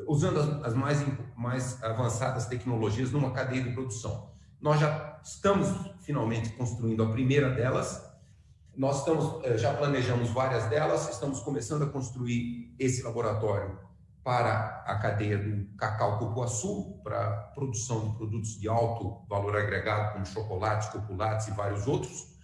usando as, as mais, mais avançadas tecnologias numa cadeia de produção. Nós já estamos finalmente construindo a primeira delas, nós estamos, eh, já planejamos várias delas, estamos começando a construir esse laboratório para a cadeia do cacau cupuaçu, para a produção de produtos de alto valor agregado, como chocolates, copulates e vários outros.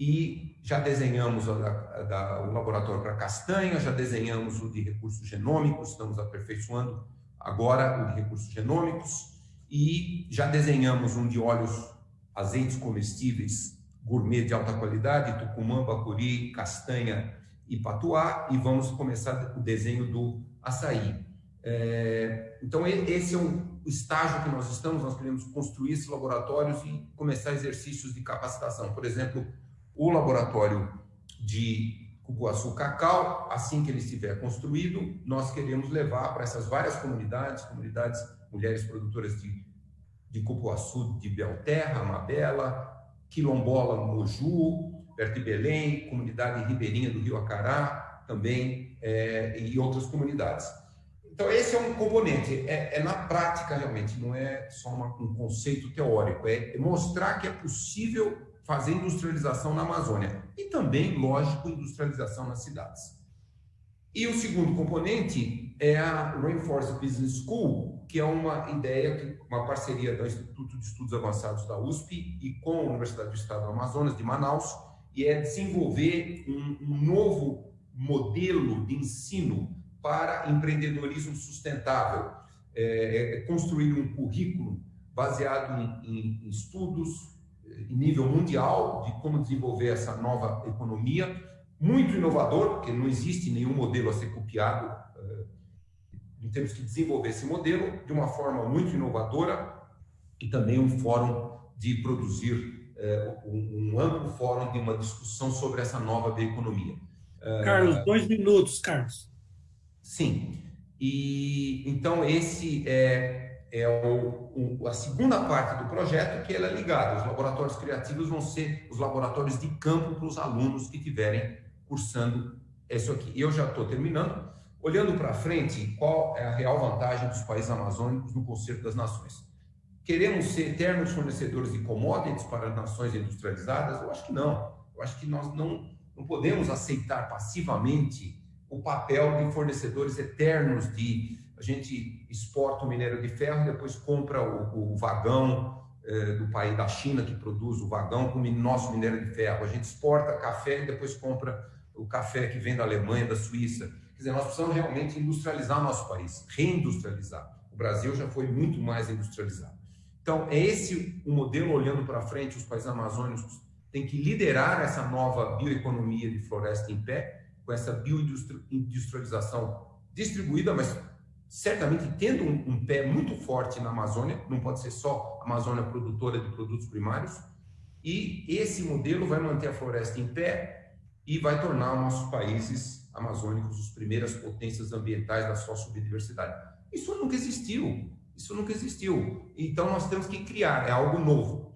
E já desenhamos o, da, o laboratório para castanha, já desenhamos o de recursos genômicos, estamos aperfeiçoando agora o de recursos genômicos, e já desenhamos um de óleos, azeites comestíveis gourmet de alta qualidade, Tucumã, Bacuri, Castanha e Patuá, e vamos começar o desenho do açaí. É, então, esse é o estágio que nós estamos, nós queremos construir esses laboratórios e começar exercícios de capacitação. Por exemplo, o laboratório de Cupuaçu Cacau, assim que ele estiver construído, nós queremos levar para essas várias comunidades, comunidades mulheres produtoras de, de cupuaçu de Belterra, Mabela, Quilombola, Moju, perto de Belém, comunidade ribeirinha do Rio Acará, também, é, outras comunidades. Então, esse é um componente, é, é na prática realmente, não é só uma, um conceito teórico, é mostrar que é possível fazer industrialização na Amazônia e também, lógico, industrialização nas cidades. E o segundo componente é a Rainforest Business School, que é uma ideia, uma parceria do Instituto de Estudos Avançados da USP e com a Universidade do Estado do Amazonas, de Manaus, e é desenvolver um, um novo modelo de ensino para empreendedorismo sustentável, é, é construir um currículo baseado em, em, estudos em nível mundial de como desenvolver essa nova economia, muito inovador, porque não existe nenhum modelo a ser copiado, uh, temos que desenvolver esse modelo de uma forma muito inovadora e também um fórum de produzir uh, um, amplo fórum de uma discussão sobre essa nova bioeconomia. Uh, Carlos, dois minutos, Carlos. Sim. E então esse é, é o, o, a segunda parte do projeto que ela é ligada. Os laboratórios criativos vão ser os laboratórios de campo para os alunos que tiverem cursando isso aqui. Eu já estou terminando. Olhando para frente, qual é a real vantagem dos países amazônicos no Concerto das Nações? Queremos ser eternos fornecedores de commodities para as nações industrializadas? Eu acho que não. Eu acho que nós não, não podemos aceitar passivamente o papel de fornecedores eternos de a gente exporta o minério de ferro depois compra o, o vagão eh, do país da China que produz o vagão com o nosso minério de ferro. A gente exporta café e depois compra o café que vem da Alemanha, da Suíça. Quer dizer, nós precisamos realmente industrializar o nosso país, reindustrializar. O Brasil já foi muito mais industrializado. Então, é esse o modelo olhando para frente, os países amazônicos têm que liderar essa nova bioeconomia de floresta em pé, com essa bioindustrialização distribuída, mas certamente tendo um, um, pé muito forte na Amazônia, não pode ser só a Amazônia produtora de produtos primários, e esse modelo vai manter a floresta em pé, e vai tornar nossos países amazônicos os primeiras potências ambientais da sua biodiversidade. Isso nunca existiu, isso nunca existiu. Então nós temos que criar, é algo novo.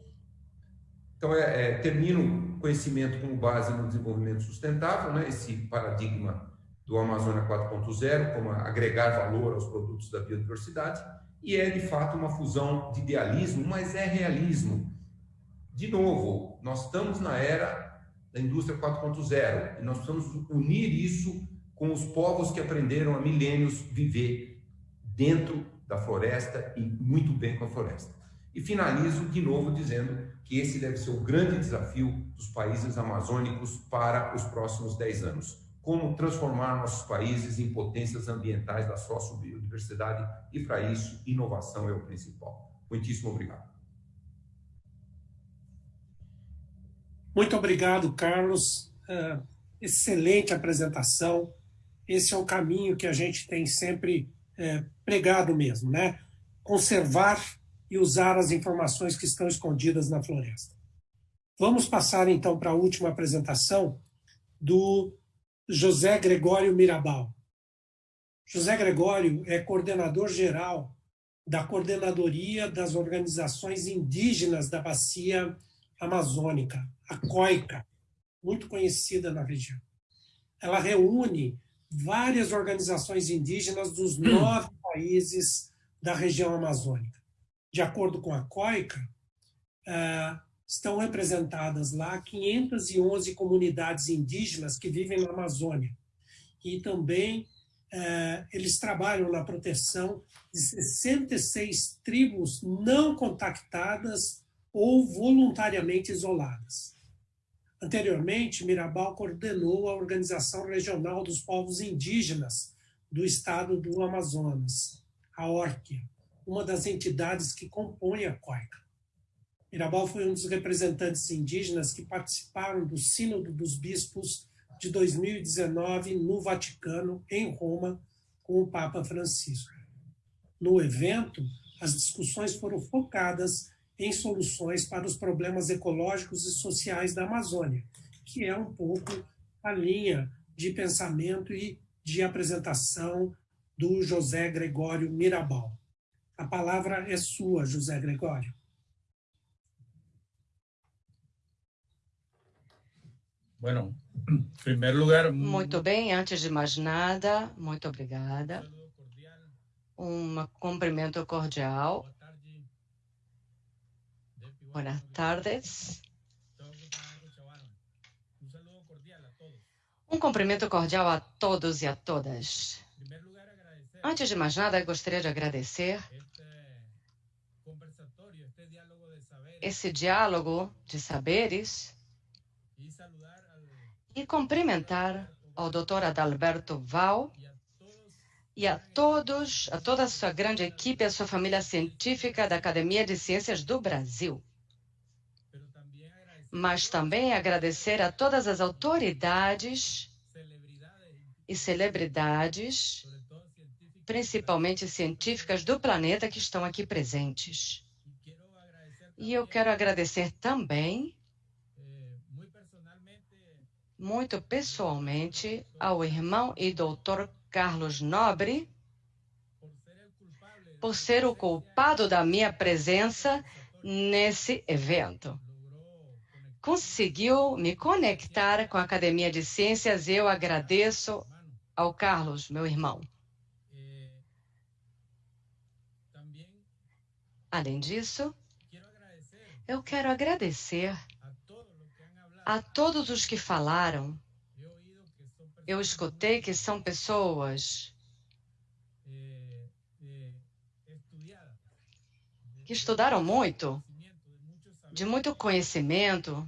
Então é, é termino conhecimento como base no desenvolvimento sustentável, né? esse paradigma do Amazônia 4.0, como agregar valor aos produtos da biodiversidade, e é de fato uma fusão de idealismo, mas é realismo. De novo, nós estamos na era da indústria 4.0. E nós precisamos unir isso com os povos que aprenderam há milênios viver dentro da floresta e muito bem com a floresta. E finalizo de novo dizendo que esse deve ser o grande desafio dos países amazônicos para os próximos 10 anos. Como transformar nossos países em potências ambientais da sócio-biodiversidade e, para isso, inovação é o principal. Muitíssimo obrigado. Muito obrigado, Carlos. Uh, excelente apresentação. Esse é o caminho que a gente tem sempre é, pregado mesmo, né? Conservar e usar as informações que estão escondidas na floresta. Vamos passar então para a última apresentação do José Gregório Mirabal. José Gregório é coordenador geral da Coordenadoria das Organizações Indígenas da Bacia Amazônica, a COICA, muito conhecida na região. Ela reúne várias organizações indígenas dos nove países da região amazônica. De acordo com a COICA, eh, estão representadas lá 511 comunidades indígenas que vivem na Amazônia e também é, eles trabalham na proteção de 66 tribos não contactadas ou voluntariamente isoladas. Anteriormente, Mirabal coordenou a Organização Regional dos Povos Indígenas do Estado do Amazonas, a ORCIA, uma das entidades que compõem a COICA. Mirabal foi um dos representantes indígenas que participaram do Sínodo dos Bispos de 2019 no Vaticano, em Roma, com o Papa Francisco. No evento, as discussões foram focadas em soluções para os problemas ecológicos e sociais da Amazônia, que é um pouco a linha de pensamento e de apresentação do José Gregório Mirabal. A palavra é sua, José Gregório. Bueno, em primeiro lugar... Muito bem, antes de mais nada, muito obrigada. Um cumprimento cordial. Boas tardes. Um cumprimento cordial a todos e a todas. Antes de mais nada, gostaria de agradecer esse diálogo de saberes e cumprimentar ao Dr. Adalberto Val e a todos, a toda a sua grande equipe, a sua família científica da Academia de Ciências do Brasil. Mas também agradecer a todas as autoridades e celebridades, principalmente científicas do planeta que estão aqui presentes. E eu quero agradecer também muito pessoalmente ao irmão e doutor Carlos Nobre por ser o culpado da minha presença nesse evento. Conseguiu me conectar com a Academia de Ciências eu agradeço ao Carlos, meu irmão. Além disso, eu quero agradecer a todos os que falaram, eu escutei que são pessoas que estudaram muito, de muito conhecimento.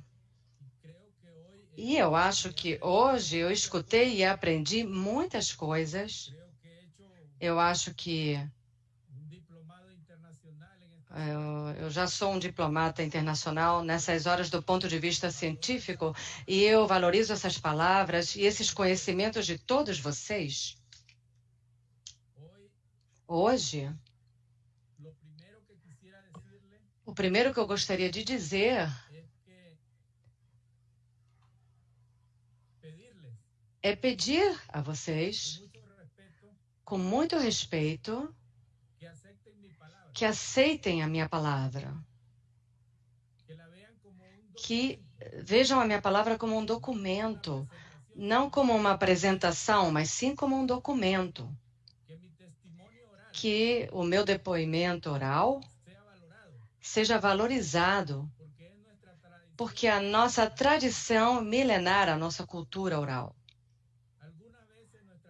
E eu acho que hoje eu escutei e aprendi muitas coisas. Eu acho que eu já sou um diplomata internacional nessas horas do ponto de vista científico e eu valorizo essas palavras e esses conhecimentos de todos vocês. Hoje, o primeiro que eu gostaria de dizer é pedir a vocês, com muito respeito, que aceitem a minha palavra, que vejam a minha palavra como um documento, não como uma apresentação, mas sim como um documento. Que o meu depoimento oral seja valorizado, porque a nossa tradição milenar, a nossa cultura oral.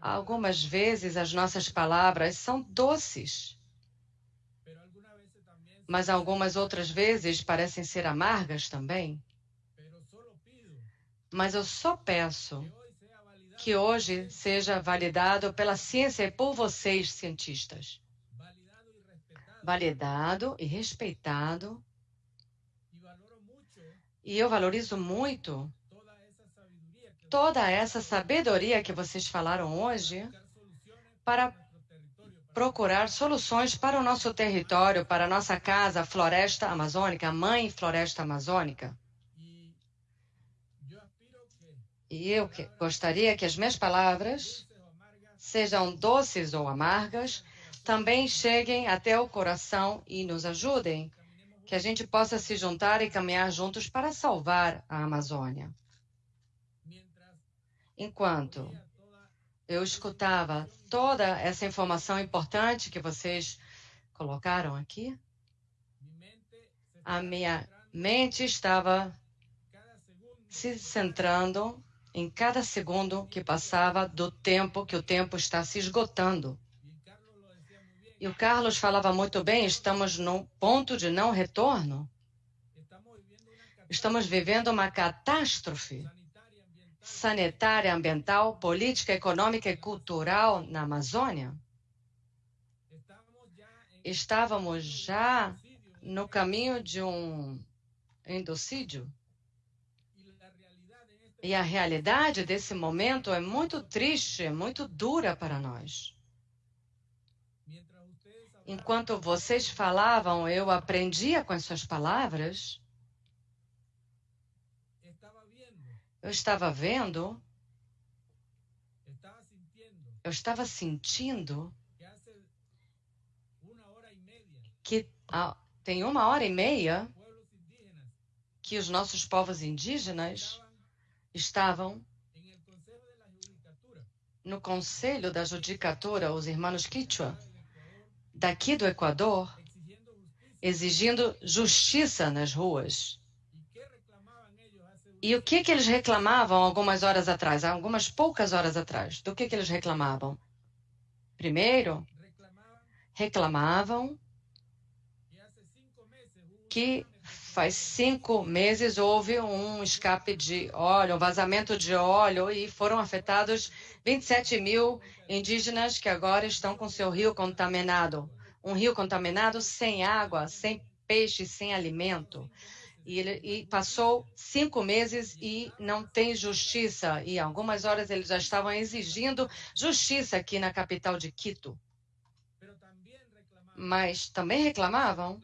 Algumas vezes as nossas palavras são doces, mas algumas outras vezes parecem ser amargas também. Mas eu só peço que hoje seja validado pela ciência e por vocês, cientistas. Validado e respeitado. E eu valorizo muito toda essa sabedoria que vocês falaram hoje para procurar soluções para o nosso território, para a nossa casa, a floresta amazônica, a mãe floresta amazônica. E eu que gostaria que as minhas palavras, sejam doces ou amargas, também cheguem até o coração e nos ajudem, que a gente possa se juntar e caminhar juntos para salvar a Amazônia. Enquanto eu escutava toda essa informação importante que vocês colocaram aqui. A minha mente estava se centrando em cada segundo que passava do tempo que o tempo está se esgotando. E o Carlos falava muito bem, estamos no ponto de não retorno. Estamos vivendo uma catástrofe sanitária, ambiental, política, econômica e cultural na Amazônia. Estávamos já no caminho de um endocídio. E a realidade desse momento é muito triste, é muito dura para nós. Enquanto vocês falavam, eu aprendia com as suas palavras. Eu estava vendo, eu estava sentindo que tem uma hora e meia que os nossos povos indígenas estavam no Conselho da Judicatura, os irmãos Quichua, daqui do Equador, exigindo justiça nas ruas. E o que, que eles reclamavam algumas horas atrás, algumas poucas horas atrás? Do que, que eles reclamavam? Primeiro, reclamavam que faz cinco meses houve um escape de óleo, um vazamento de óleo e foram afetados 27 mil indígenas que agora estão com seu rio contaminado. Um rio contaminado sem água, sem peixe, sem alimento. E, ele, e passou cinco meses e não tem justiça. E algumas horas eles já estavam exigindo justiça aqui na capital de Quito. Mas também reclamavam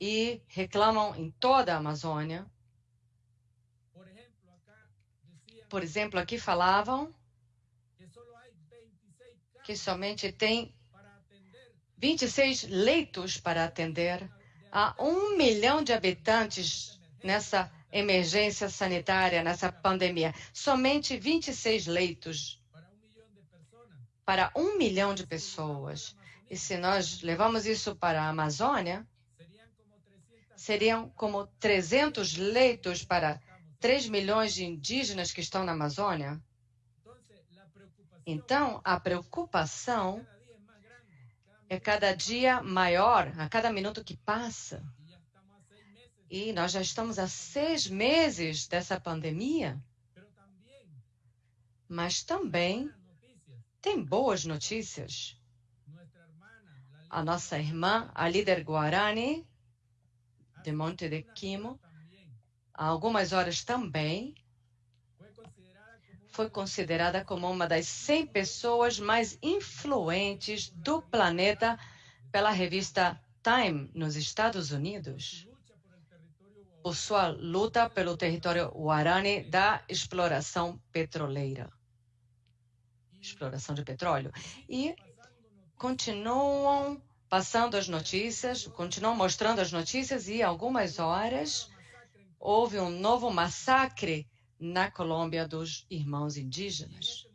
e reclamam em toda a Amazônia. Por exemplo, aqui falavam que somente tem 26 leitos para atender a um milhão de habitantes nessa emergência sanitária, nessa pandemia. Somente 26 leitos para um milhão de pessoas. E se nós levamos isso para a Amazônia, seriam como 300 leitos para 3 milhões de indígenas que estão na Amazônia. Então, a preocupação é cada dia maior, a cada minuto que passa. E nós já estamos há seis meses dessa pandemia. Mas também tem boas notícias. A nossa irmã, a líder Guarani, de Monte de Quimo, há algumas horas também, foi considerada como uma das 100 pessoas mais influentes do planeta pela revista Time nos Estados Unidos, por sua luta pelo território Guarani da exploração petroleira, exploração de petróleo. E continuam passando as notícias, continuam mostrando as notícias e algumas horas houve um novo massacre na Colômbia dos irmãos indígenas.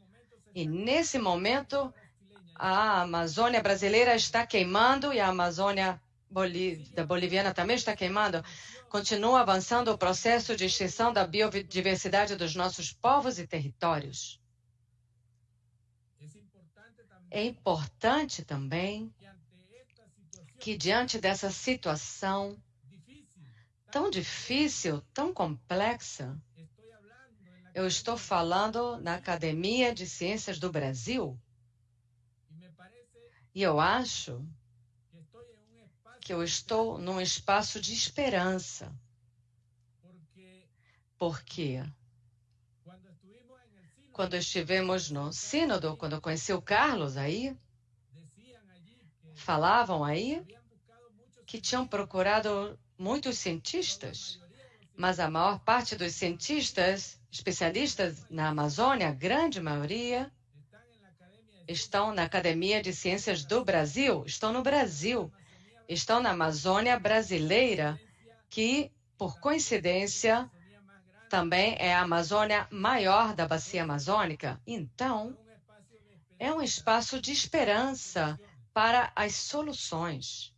E nesse momento a Amazônia brasileira está queimando e a Amazônia da boliviana também está queimando. Continua avançando o processo de extinção da biodiversidade dos nossos povos e territórios. É importante também que, diante dessa situação tão difícil, tão complexa, eu estou falando na Academia de Ciências do Brasil. E eu acho que eu estou num espaço de esperança. Porque quando estivemos no Sínodo, quando eu conheci o Carlos aí, falavam aí que tinham procurado muitos cientistas, mas a maior parte dos cientistas, especialistas na Amazônia, a grande maioria, estão na Academia de Ciências do Brasil, estão no Brasil, estão na Amazônia brasileira, que, por coincidência, também é a Amazônia maior da bacia amazônica. Então, é um espaço de esperança para as soluções.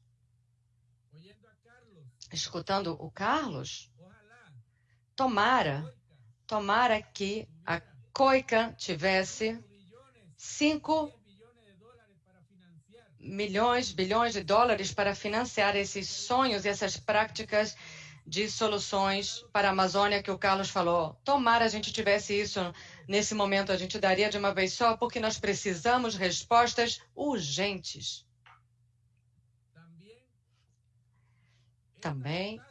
Escutando o Carlos, tomara, tomara que a COICA tivesse 5 milhões, bilhões de dólares para financiar esses sonhos e essas práticas de soluções para a Amazônia que o Carlos falou. Tomara a gente tivesse isso nesse momento, a gente daria de uma vez só, porque nós precisamos respostas urgentes. Também,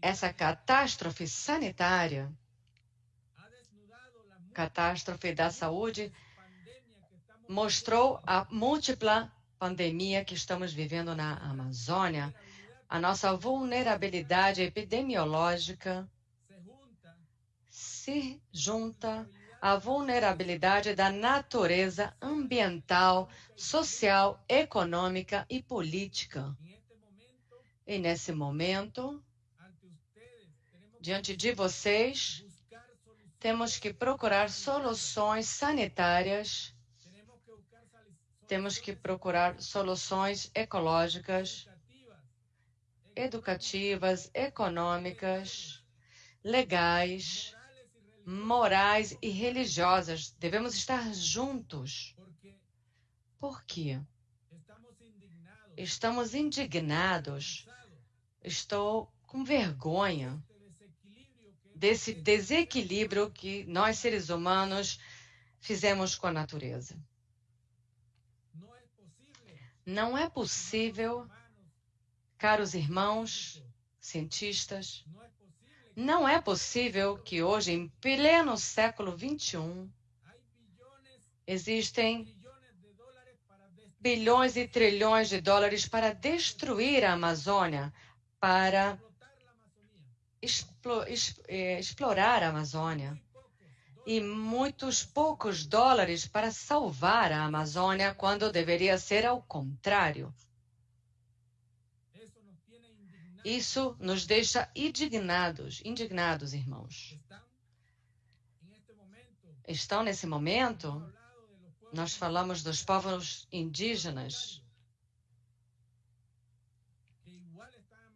essa catástrofe sanitária, catástrofe da saúde, mostrou a múltipla pandemia que estamos vivendo na Amazônia, a nossa vulnerabilidade epidemiológica se junta à vulnerabilidade da natureza ambiental, social, econômica e política. E nesse momento, diante de vocês, temos que procurar soluções sanitárias temos que procurar soluções ecológicas, educativas, econômicas, legais, morais e religiosas. Devemos estar juntos. Por quê? Estamos indignados. Estou com vergonha desse desequilíbrio que nós, seres humanos, fizemos com a natureza. Não é possível, caros irmãos, cientistas, não é possível que hoje, em pleno século XXI, existem bilhões e trilhões de dólares para destruir a Amazônia, para explorar a Amazônia e muitos poucos dólares para salvar a Amazônia, quando deveria ser ao contrário. Isso nos deixa indignados, indignados, irmãos. Estão nesse momento, nós falamos dos povos indígenas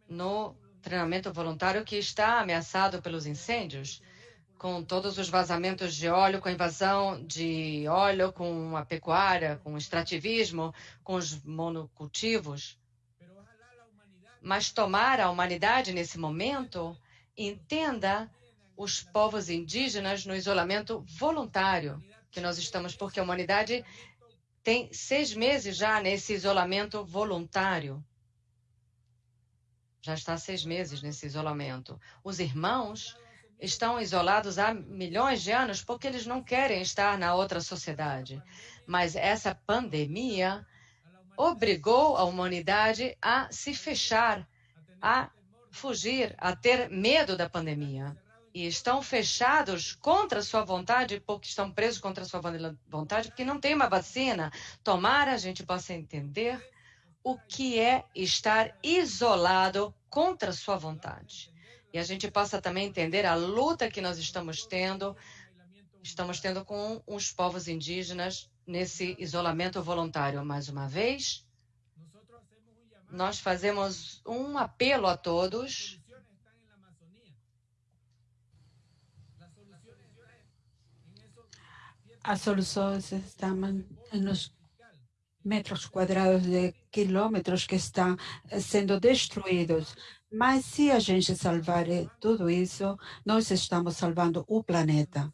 no treinamento voluntário que está ameaçado pelos incêndios com todos os vazamentos de óleo, com a invasão de óleo, com a pecuária, com o extrativismo, com os monocultivos. Mas tomar a humanidade nesse momento entenda os povos indígenas no isolamento voluntário que nós estamos, porque a humanidade tem seis meses já nesse isolamento voluntário. Já está seis meses nesse isolamento. Os irmãos estão isolados há milhões de anos porque eles não querem estar na outra sociedade. Mas essa pandemia obrigou a humanidade a se fechar, a fugir, a ter medo da pandemia. E estão fechados contra sua vontade, porque estão presos contra sua vontade, porque não tem uma vacina. Tomara a gente possa entender o que é estar isolado contra sua vontade e a gente possa também entender a luta que nós estamos tendo, estamos tendo com os povos indígenas nesse isolamento voluntário. Mais uma vez, nós fazemos um apelo a todos. As soluções estão nos metros quadrados de quilômetros que estão sendo destruídos. Mas se a gente salvar tudo isso, nós estamos salvando o planeta.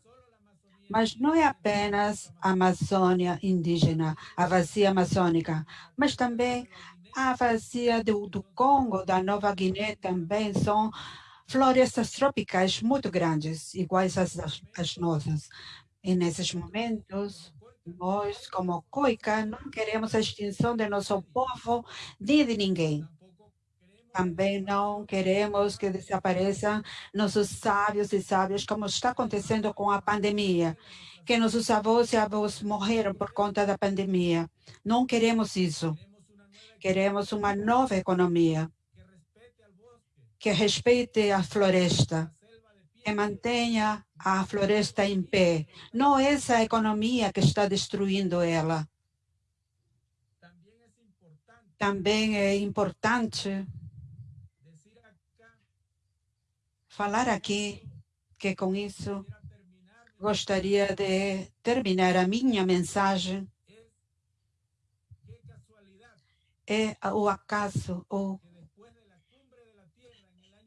Mas não é apenas a Amazônia indígena, a vazia amazônica, mas também a vazia do, do Congo, da Nova Guiné também são florestas tropicais muito grandes, iguais às, às nossas. E nesses momentos, nós, como COICA, não queremos a extinção de nosso povo nem de ninguém. Também não queremos que desapareçam nossos sábios e sábias, como está acontecendo com a pandemia, que nossos avós e avós morreram por conta da pandemia. Não queremos isso. Queremos uma nova economia que respeite a floresta, que mantenha a floresta em pé. Não essa economia que está destruindo ela. Também é importante falar aqui que com isso gostaria de terminar a minha mensagem é o acaso ou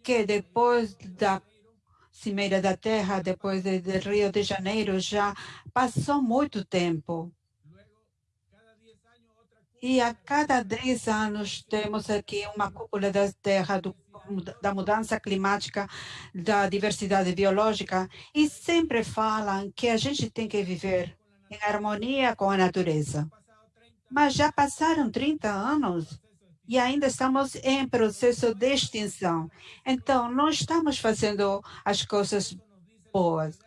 que depois da Cimeira da Terra, depois de, de Rio de Janeiro, já passou muito tempo. E a cada 10 anos temos aqui uma cúpula da Terra do, da mudança climática, da diversidade biológica, e sempre falam que a gente tem que viver em harmonia com a natureza. Mas já passaram 30 anos e ainda estamos em processo de extinção. Então, não estamos fazendo as coisas boas.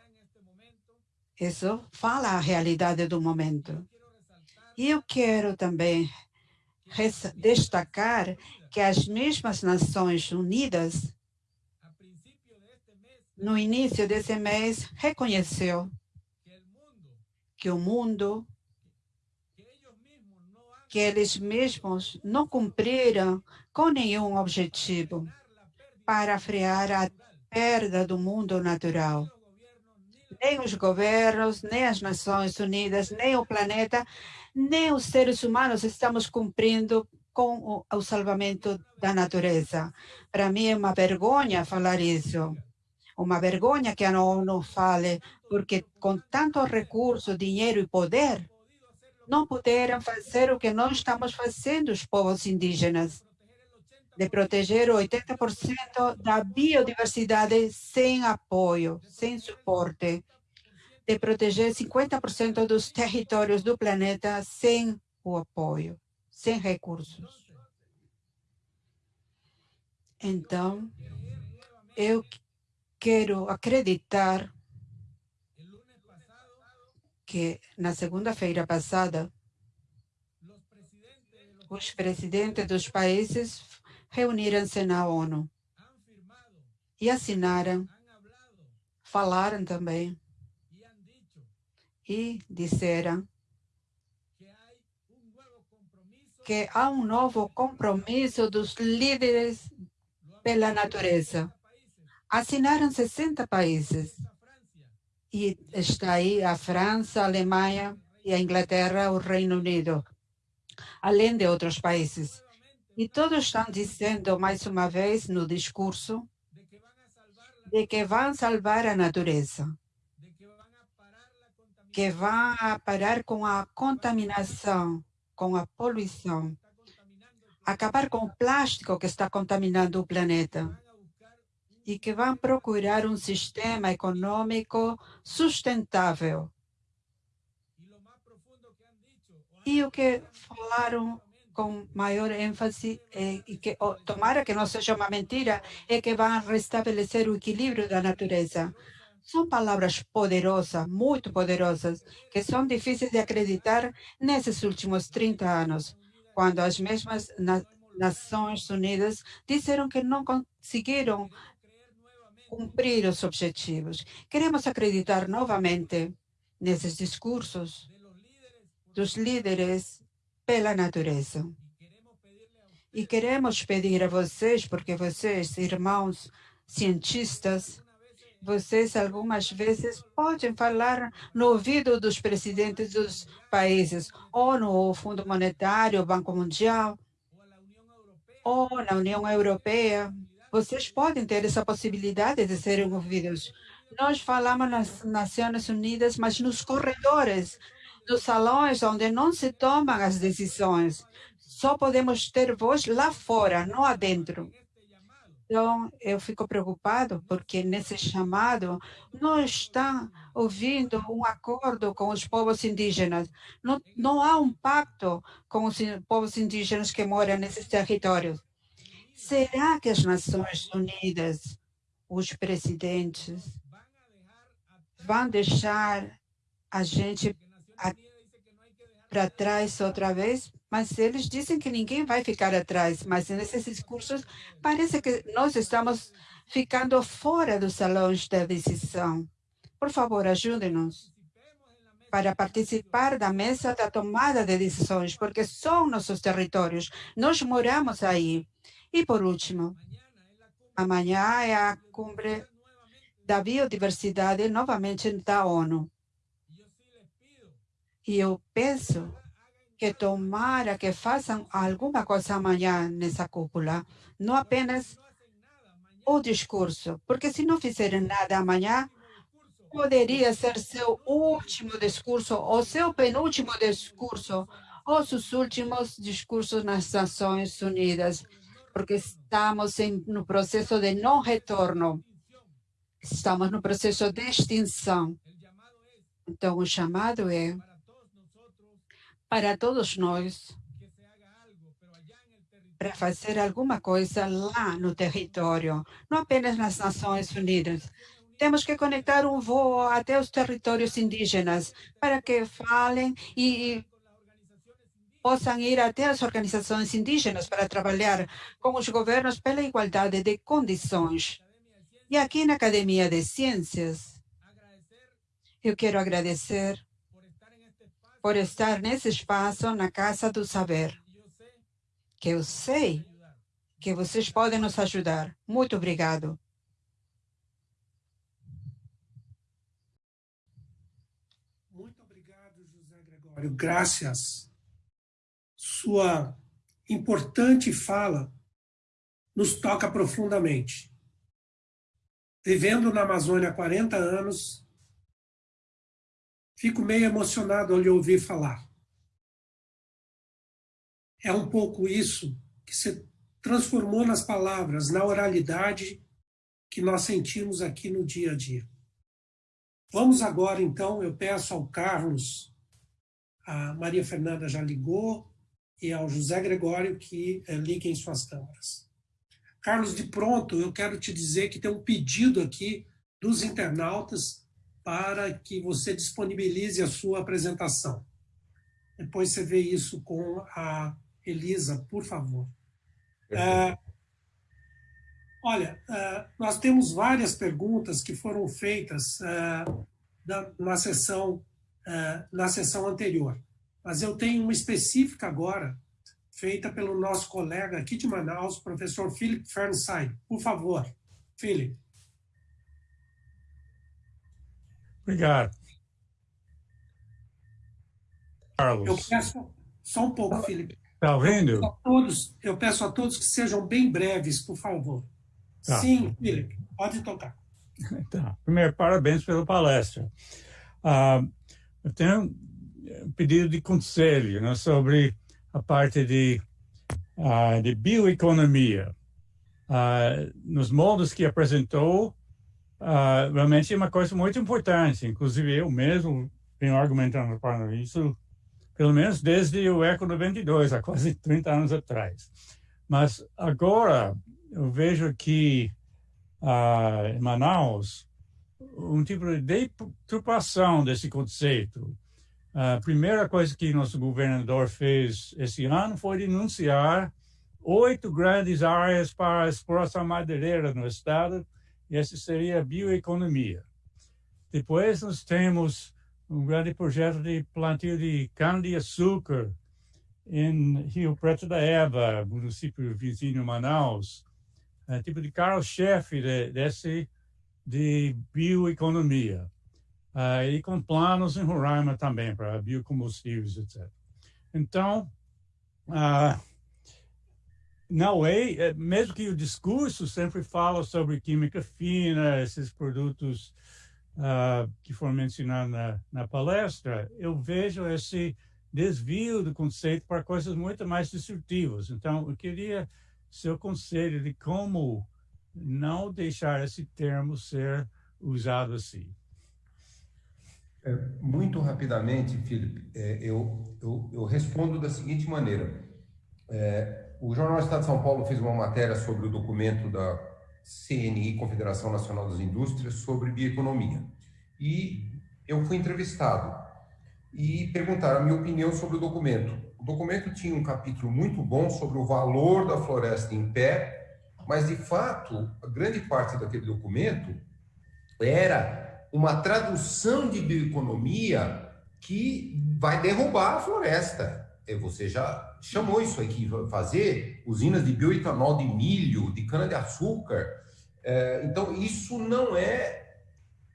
Isso fala a realidade do momento. E eu quero também destacar que as mesmas Nações Unidas, no início desse mês, reconheceu que o mundo que eles mesmos não cumpriram com nenhum objetivo para frear a perda do mundo natural. Nem os governos, nem as Nações Unidas, nem o planeta, nem os seres humanos estamos cumprindo com o, o salvamento da natureza. Para mim é uma vergonha falar isso. Uma vergonha que a ONU fale, porque com tanto recurso, dinheiro e poder, não puderam fazer o que nós estamos fazendo, os povos indígenas, de proteger 80% da biodiversidade sem apoio, sem suporte, de proteger 50% dos territórios do planeta sem o apoio, sem recursos. Então, eu quero acreditar que na segunda-feira passada, os presidentes dos países reuniram-se na ONU e assinaram, falaram também e disseram que há um novo compromisso dos líderes pela natureza. Assinaram 60 países e está aí a França, a Alemanha e a Inglaterra, o Reino Unido, além de outros países. E todos estão dizendo, mais uma vez, no discurso, de que vão salvar a natureza, que vão parar com a contaminação, com a poluição, acabar com o plástico que está contaminando o planeta e que vão procurar um sistema econômico sustentável. E o que falaram com maior ênfase, é, e que oh, tomara que não seja uma mentira, é que vão restabelecer o equilíbrio da natureza. São palavras poderosas, muito poderosas, que são difíceis de acreditar nesses últimos 30 anos, quando as mesmas na Nações Unidas disseram que não conseguiram cumprir os objetivos. Queremos acreditar novamente nesses discursos dos líderes pela natureza. E queremos pedir a vocês, porque vocês, irmãos cientistas, vocês algumas vezes podem falar no ouvido dos presidentes dos países, ou no Fundo Monetário, Banco Mundial, ou na União Europeia, vocês podem ter essa possibilidade de serem ouvidos. Nós falamos nas Nações Unidas, mas nos corredores, nos salões onde não se tomam as decisões. Só podemos ter voz lá fora, não adentro. Então, eu fico preocupado porque nesse chamado não está ouvindo um acordo com os povos indígenas. Não, não há um pacto com os povos indígenas que moram nesses territórios. Será que as Nações Unidas, os presidentes, vão deixar a gente para trás outra vez? Mas eles dizem que ninguém vai ficar atrás. Mas nesses discursos parece que nós estamos ficando fora dos salões da decisão. Por favor, ajude-nos para participar da mesa da tomada de decisões, porque são nossos territórios. Nós moramos aí. E por último, amanhã é a cumbre da biodiversidade novamente da ONU. E eu peço que tomara que façam alguma coisa amanhã nessa cúpula, não apenas o discurso, porque se não fizerem nada amanhã, poderia ser seu último discurso ou seu penúltimo discurso ou seus últimos discursos nas Nações Unidas, porque estamos em, no processo de não retorno. Estamos no processo de extinção. Então, o chamado é para todos nós para fazer alguma coisa lá no território, não apenas nas Nações Unidas. Temos que conectar um voo até os territórios indígenas para que falem e possam ir até as organizações indígenas para trabalhar com os governos pela igualdade de condições. E aqui na Academia de Ciências, eu quero agradecer por estar nesse espaço na Casa do Saber que eu sei que vocês podem nos ajudar. Muito obrigado. Muito obrigado, José Gregório. Graças. Sua importante fala nos toca profundamente. Vivendo na Amazônia há 40 anos, fico meio emocionado ao lhe ouvir falar é um pouco isso que se transformou nas palavras, na oralidade que nós sentimos aqui no dia a dia. Vamos agora, então, eu peço ao Carlos, a Maria Fernanda já ligou, e ao José Gregório que eh, liguem suas câmeras. Carlos, de pronto, eu quero te dizer que tem um pedido aqui dos internautas para que você disponibilize a sua apresentação. Depois você vê isso com a Elisa, por favor. É, olha, é, nós temos várias perguntas que foram feitas é, da, na, sessão, é, na sessão anterior, mas eu tenho uma específica agora, feita pelo nosso colega aqui de Manaus, professor Philip Fernside. Por favor, Philip. Obrigado. Carlos. Eu peço só um pouco, Felipe. Está ouvindo? Eu peço, a todos, eu peço a todos que sejam bem breves, por favor. Tá. Sim, Felipe, pode tocar. Tá. Primeiro, parabéns pela palestra. Ah, eu tenho pedido de conselho né, sobre a parte de, ah, de bioeconomia. Ah, nos moldes que apresentou, ah, realmente é uma coisa muito importante. Inclusive, eu mesmo venho argumentando para isso pelo menos desde o Eco 92, há quase 30 anos atrás. Mas agora eu vejo que ah, em Manaus um tipo de deturpação desse conceito. A primeira coisa que nosso governador fez esse ano foi denunciar oito grandes áreas para exploração madeireira no estado, e essa seria a bioeconomia. Depois nós temos um grande projeto de plantio de cana-de-açúcar em Rio Preto da Eva, município vizinho Manaus, é, tipo de carro-chefe de, desse de bioeconomia. Uh, e com planos em Roraima também para biocombustíveis, etc. Então, uh, na UEI, mesmo que o discurso sempre fala sobre química fina, esses produtos uh, que foram mencionados na, na palestra, eu vejo esse desvio do conceito para coisas muito mais destrutivas. Então, eu queria seu conselho de como não deixar esse termo ser usado assim. É, muito rapidamente, Felipe, é, eu, eu, eu, respondo da seguinte maneira. É, o Jornal Estado de São Paulo fez uma matéria sobre o documento da CNI, Confederação Nacional das Indústrias, sobre bioeconomia. E eu fui entrevistado e perguntaram a minha opinião sobre o documento. O documento tinha um capítulo muito bom sobre o valor da floresta em pé, mas de fato, a grande parte daquele documento era uma tradução de bioeconomia que vai derrubar a floresta. Você já chamou isso aqui, fazer usinas de bioetanol de milho, de cana-de-açúcar. É, então, isso não é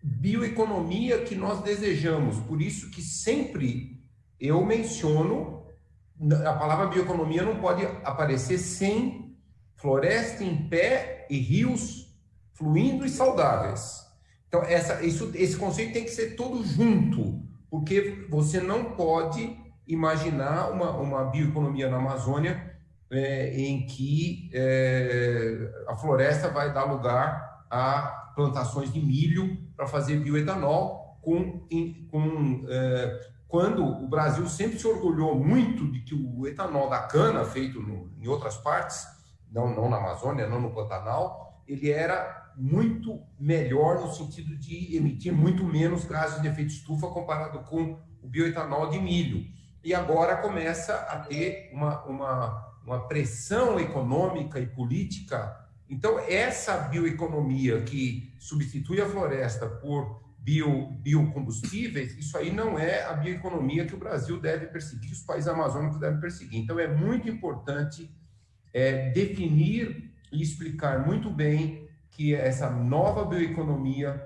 bioeconomia que nós desejamos. Por isso que sempre eu menciono a palavra bioeconomia não pode aparecer sem floresta em pé e rios fluindo e saudáveis. Então, essa, isso, esse conceito tem que ser todo junto, porque você não pode imaginar uma, uma bioeconomia na Amazônia é, em que é, a floresta vai dar lugar a plantações de milho para fazer bioetanol com, com é, quando o Brasil sempre se orgulhou muito de que o etanol da cana, feito no, em outras partes, não, não na Amazônia, não no Pantanal, ele era muito melhor no sentido de emitir muito menos gases de efeito estufa comparado com o bioetanol de milho. E agora começa a ter uma, uma, uma pressão econômica e política. Então, essa bioeconomia que substitui a floresta por bio, biocombustíveis, isso aí não é a bioeconomia que o Brasil deve perseguir, os países amazônicos devem perseguir. Então, é muito importante é, definir e explicar muito bem que essa nova bioeconomia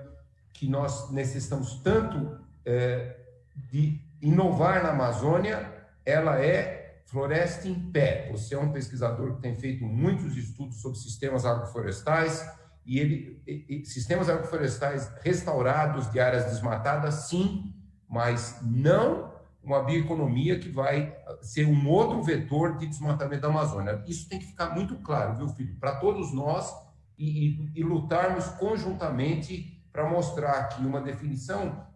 que nós necessitamos tanto é, de inovar na Amazônia, ela é floresta em pé. Você é um pesquisador que tem feito muitos estudos sobre sistemas agroflorestais, e ele e, e, sistemas agroflorestais restaurados de áreas desmatadas, sim, mas não uma bioeconomia que vai ser um outro vetor de desmatamento da Amazônia. Isso tem que ficar muito claro, viu, filho, para todos nós e, e, lutarmos conjuntamente para mostrar que uma definição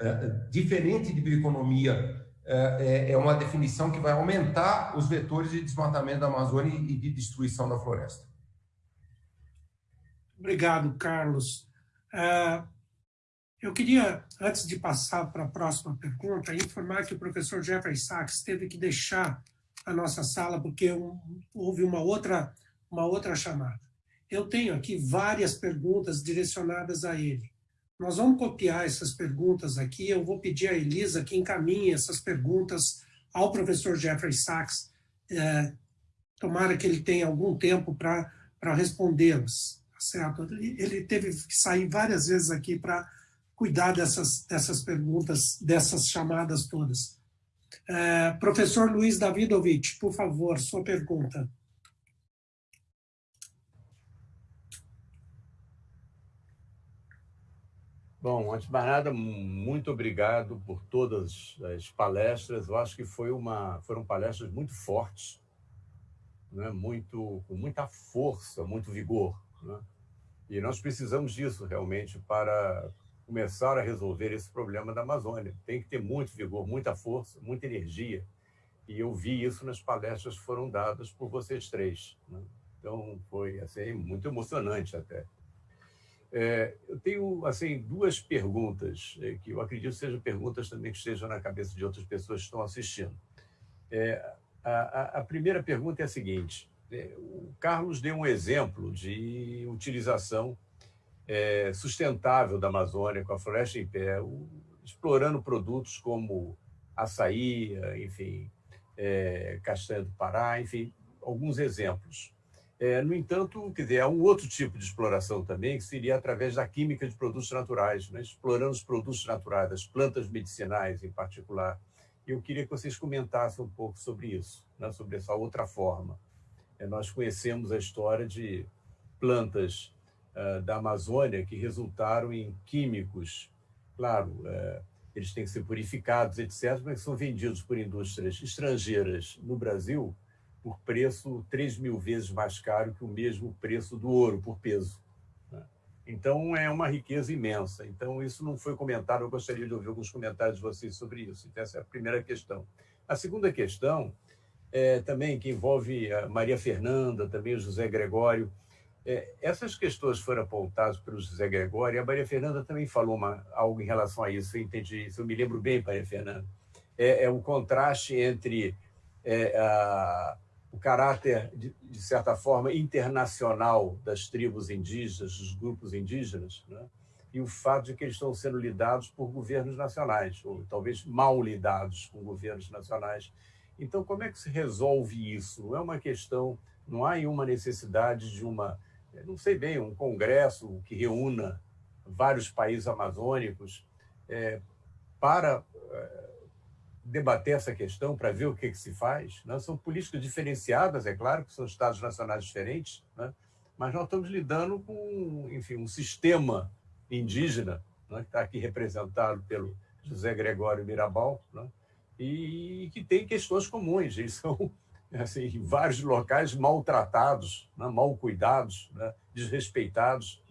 uh, diferente de bioeconomia uh, é, é uma definição que vai aumentar os vetores de desmatamento da Amazônia e de destruição da floresta. Obrigado, Carlos. Uh, eu queria, antes de passar para a próxima pergunta, informar que o professor Jeffrey Sachs teve que deixar a nossa sala porque houve uma outra, uma outra chamada. Eu tenho aqui várias perguntas direcionadas a ele. Nós vamos copiar essas perguntas aqui, eu vou pedir a Elisa que encaminhe essas perguntas ao professor Jeffrey Sachs, é, tomara que ele tenha algum tempo para respondê-las certo? Ele teve que sair várias vezes aqui para cuidar dessas, dessas perguntas, dessas chamadas todas. É, professor Luiz Davidovich, por favor, sua pergunta. Bom, antes de mais nada, muito obrigado por todas as palestras. Eu acho que foi uma, foram palestras muito fortes, né? muito, com muita força, muito vigor. Né? E nós precisamos disso realmente para começar a resolver esse problema da Amazônia. Tem que ter muito vigor, muita força, muita energia. E eu vi isso nas palestras que foram dadas por vocês três. Né? Então, foi assim, muito emocionante até. É, eu tenho assim duas perguntas, é, que eu acredito sejam perguntas também que estejam na cabeça de outras pessoas que estão assistindo. É, a, a, primeira pergunta é a seguinte, é, o Carlos deu um exemplo de utilização é, sustentável da Amazônia, com a floresta em pé, explorando produtos como açaí, enfim, é, castanha do Pará, enfim, alguns exemplos. É, no entanto, quer dizer, há um outro tipo de exploração também, que seria através da química de produtos naturais, né? explorando os produtos naturais, as plantas medicinais em particular. Eu queria que vocês comentassem um pouco sobre isso, né? sobre essa outra forma. É, nós conhecemos a história de plantas uh, da Amazônia que resultaram em químicos. Claro, uh, eles têm que ser purificados, etc., mas são vendidos por indústrias estrangeiras no Brasil por preço 3 mil vezes mais caro que o mesmo preço do ouro por peso. Né? Então, é uma riqueza imensa. Então, isso não foi comentado, eu gostaria de ouvir alguns comentários de vocês sobre isso. Então, essa é a primeira questão. A segunda questão é, também que envolve a Maria Fernanda, também o José Gregório. É, essas questões foram apontadas pelo José Gregório e a Maria Fernanda também falou uma, algo em relação a isso, eu entendi isso, eu me lembro bem, Maria Fernanda. É, é um contraste entre é, a, o caráter, de, de, certa forma, internacional das tribos indígenas, dos grupos indígenas, né? e o fato de que eles estão sendo lidados por governos nacionais, ou talvez mal lidados com governos nacionais, então, como é que se resolve isso? Não é uma questão, não há uma necessidade de uma, não sei bem, um congresso que reúna vários países amazônicos, é, para é, debater essa questão, para ver o que, que se faz. Né? São políticas diferenciadas, é claro, que são estados nacionais diferentes, né? mas nós estamos lidando com, enfim, um sistema indígena, né? que está aqui representado pelo José Gregório Mirabal, né? e que tem questões comuns. Eles são, assim, em vários locais, maltratados, né? mal cuidados, né? desrespeitados.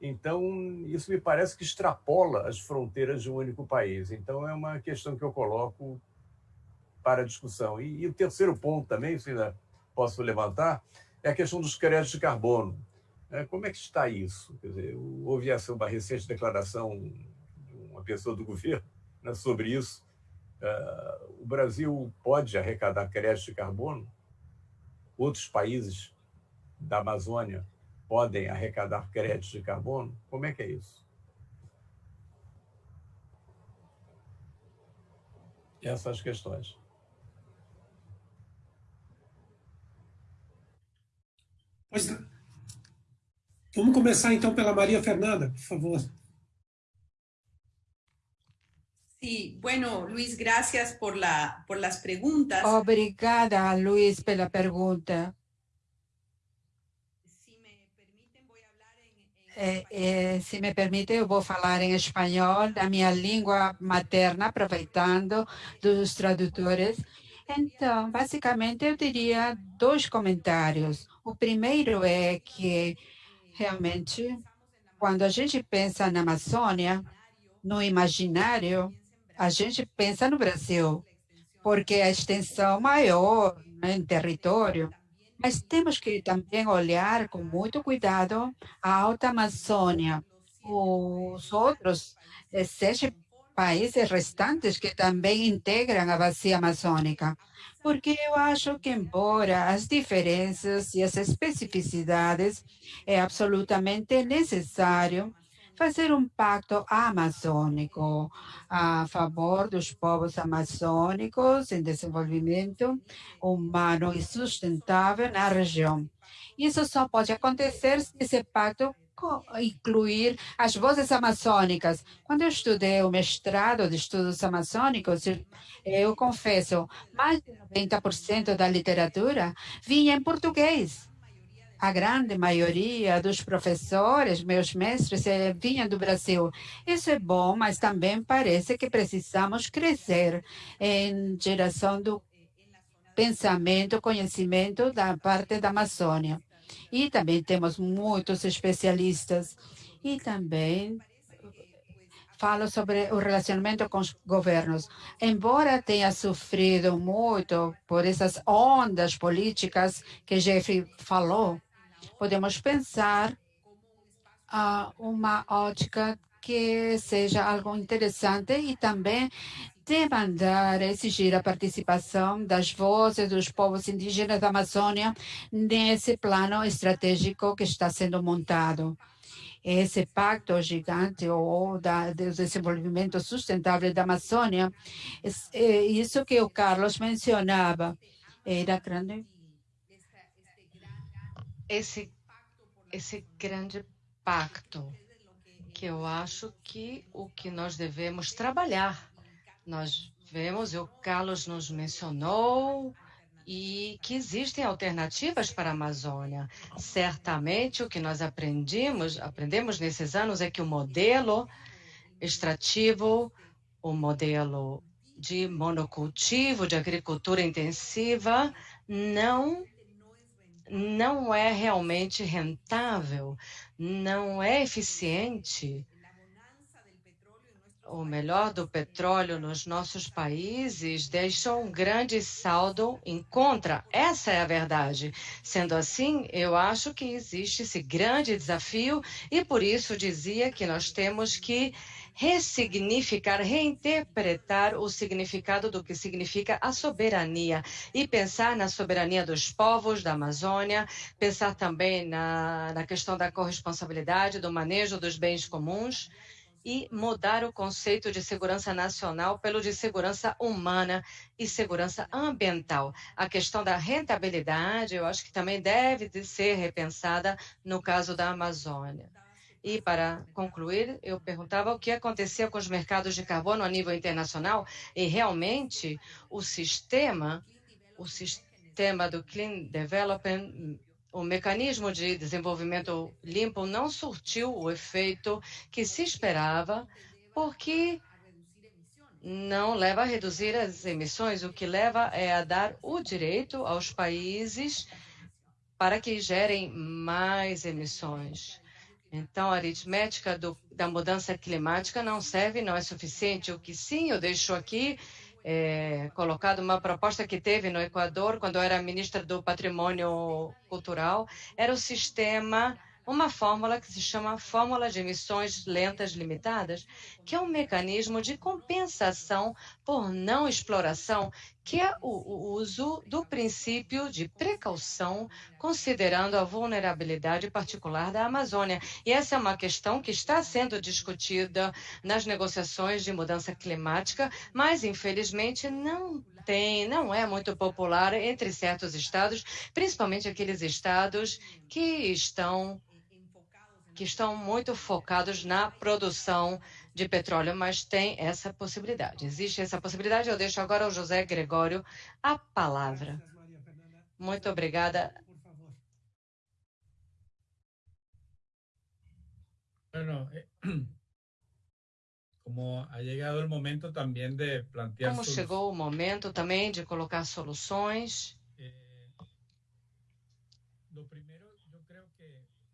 Então, isso me parece que extrapola as fronteiras de um único país. Então, é uma questão que eu coloco para discussão. E, e o terceiro ponto também, se ainda posso levantar, é a questão dos créditos de carbono. É, como é que está isso? Quer dizer, houve essa, uma recente declaração de uma pessoa do governo né, sobre isso. Uh, o Brasil pode arrecadar créditos de carbono? Outros países da Amazônia podem arrecadar créditos de carbono? Como é que é isso? Essas questões. Pois não. Vamos começar então pela Maria Fernanda, por favor. Sí, bueno, Luis, gracias por, la, por las preguntas. Obrigada, Luis, pela pergunta. É, é, se me permite, eu vou falar em espanhol, da minha língua materna, aproveitando dos tradutores. Então, basicamente, eu diria dois comentários. O primeiro é que, realmente, quando a gente pensa na Amazônia, no imaginário, a gente pensa no Brasil, porque a extensão maior né, em território, mas temos que também olhar com muito cuidado a Alta Amazônia, os outros eh, sete países restantes que também integram a bacia amazônica. Porque eu acho que, embora as diferenças e as especificidades, é absolutamente necessário fazer um pacto amazônico a favor dos povos amazônicos em desenvolvimento humano e sustentável na região. Isso só pode acontecer se esse pacto incluir as vozes amazônicas. Quando eu estudei o mestrado de estudos amazônicos, eu confesso, mais de 90% da literatura vinha em português a grande maioria dos professores, meus mestres, eh, vinham do Brasil. Isso é bom, mas também parece que precisamos crescer em geração do pensamento, conhecimento da parte da Amazônia. E também temos muitos especialistas. E também falo sobre o relacionamento com os governos. Embora tenha sofrido muito por essas ondas políticas que Jeffrey falou, podemos pensar a uma ótica que seja algo interessante e também demandar, exigir a participação das vozes dos povos indígenas da Amazônia nesse plano estratégico que está sendo montado. Esse pacto gigante ou da, do desenvolvimento sustentável da Amazônia, é isso que o Carlos mencionava, era grande esse, esse grande pacto, que eu acho que o que nós devemos trabalhar. Nós vemos, e o Carlos nos mencionou, e que existem alternativas para a Amazônia. Certamente o que nós aprendemos, aprendemos nesses anos é que o modelo extrativo, o modelo de monocultivo, de agricultura intensiva, não não é realmente rentável, não é eficiente. O melhor do petróleo nos nossos países deixa um grande saldo em contra. Essa é a verdade. Sendo assim, eu acho que existe esse grande desafio e por isso dizia que nós temos que ressignificar, reinterpretar o significado do que significa a soberania e pensar na soberania dos povos da Amazônia, pensar também na, na questão da corresponsabilidade, do manejo dos bens comuns e mudar o conceito de segurança nacional pelo de segurança humana e segurança ambiental. A questão da rentabilidade, eu acho que também deve ser repensada no caso da Amazônia. E, para concluir, eu perguntava o que acontecia com os mercados de carbono a nível internacional e, realmente, o sistema, o sistema do Clean Development, o mecanismo de desenvolvimento limpo não surtiu o efeito que se esperava, porque não leva a reduzir as emissões, o que leva é a dar o direito aos países para que gerem mais emissões. Então, a aritmética do, da mudança climática não serve, não é suficiente. O que sim, eu deixo aqui é, colocado uma proposta que teve no Equador, quando eu era ministra do Patrimônio Cultural, era o sistema uma fórmula que se chama Fórmula de Emissões Lentas Limitadas, que é um mecanismo de compensação por não exploração, que é o, uso do princípio de precaução, considerando a vulnerabilidade particular da Amazônia. E essa é uma questão que está sendo discutida nas negociações de mudança climática, mas infelizmente não tem, não é muito popular entre certos estados, principalmente aqueles estados que estão que estão muito focados na produção de petróleo, mas tem essa possibilidade. Existe essa possibilidade. Eu deixo agora ao José Gregório a palavra. Muito obrigada. Bueno, eh, como ha llegado el momento también de plantear Como chegou o momento também de colocar soluções. Eh, lo primero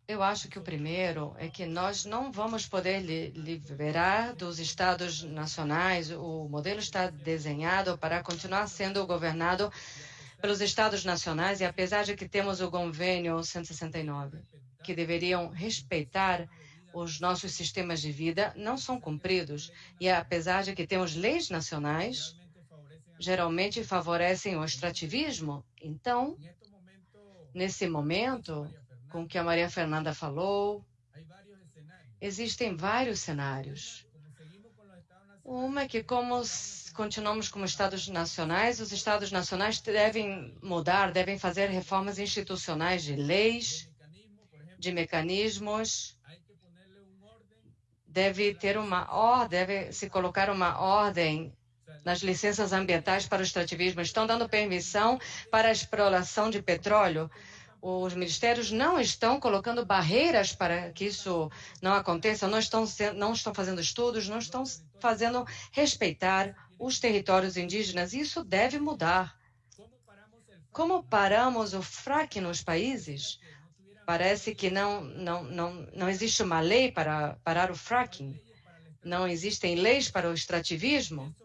eu acho que o primeiro é que nós não vamos poder li liberar dos estados nacionais. O modelo está desenhado para continuar sendo governado pelos estados nacionais e apesar de que temos o convênio 169, que deveriam respeitar os nossos sistemas de vida, não são cumpridos. E apesar de que temos leis nacionais, geralmente favorecem o extrativismo. Então, nesse momento, com o que a Maria Fernanda falou. Existem vários cenários. Uma é que, como continuamos como Estados nacionais, os Estados nacionais devem mudar, devem fazer reformas institucionais de leis, de mecanismos. Deve ter uma ordem, deve se colocar uma ordem nas licenças ambientais para o extrativismo. Estão dando permissão para a exploração de petróleo os ministérios não estão colocando barreiras para que isso não aconteça, não estão, não estão fazendo estudos, não estão fazendo respeitar os territórios indígenas. Isso deve mudar. Como paramos o fracking nos países? Parece que não, não, não, não existe uma lei para parar o fracking. Não existem leis para o extrativismo.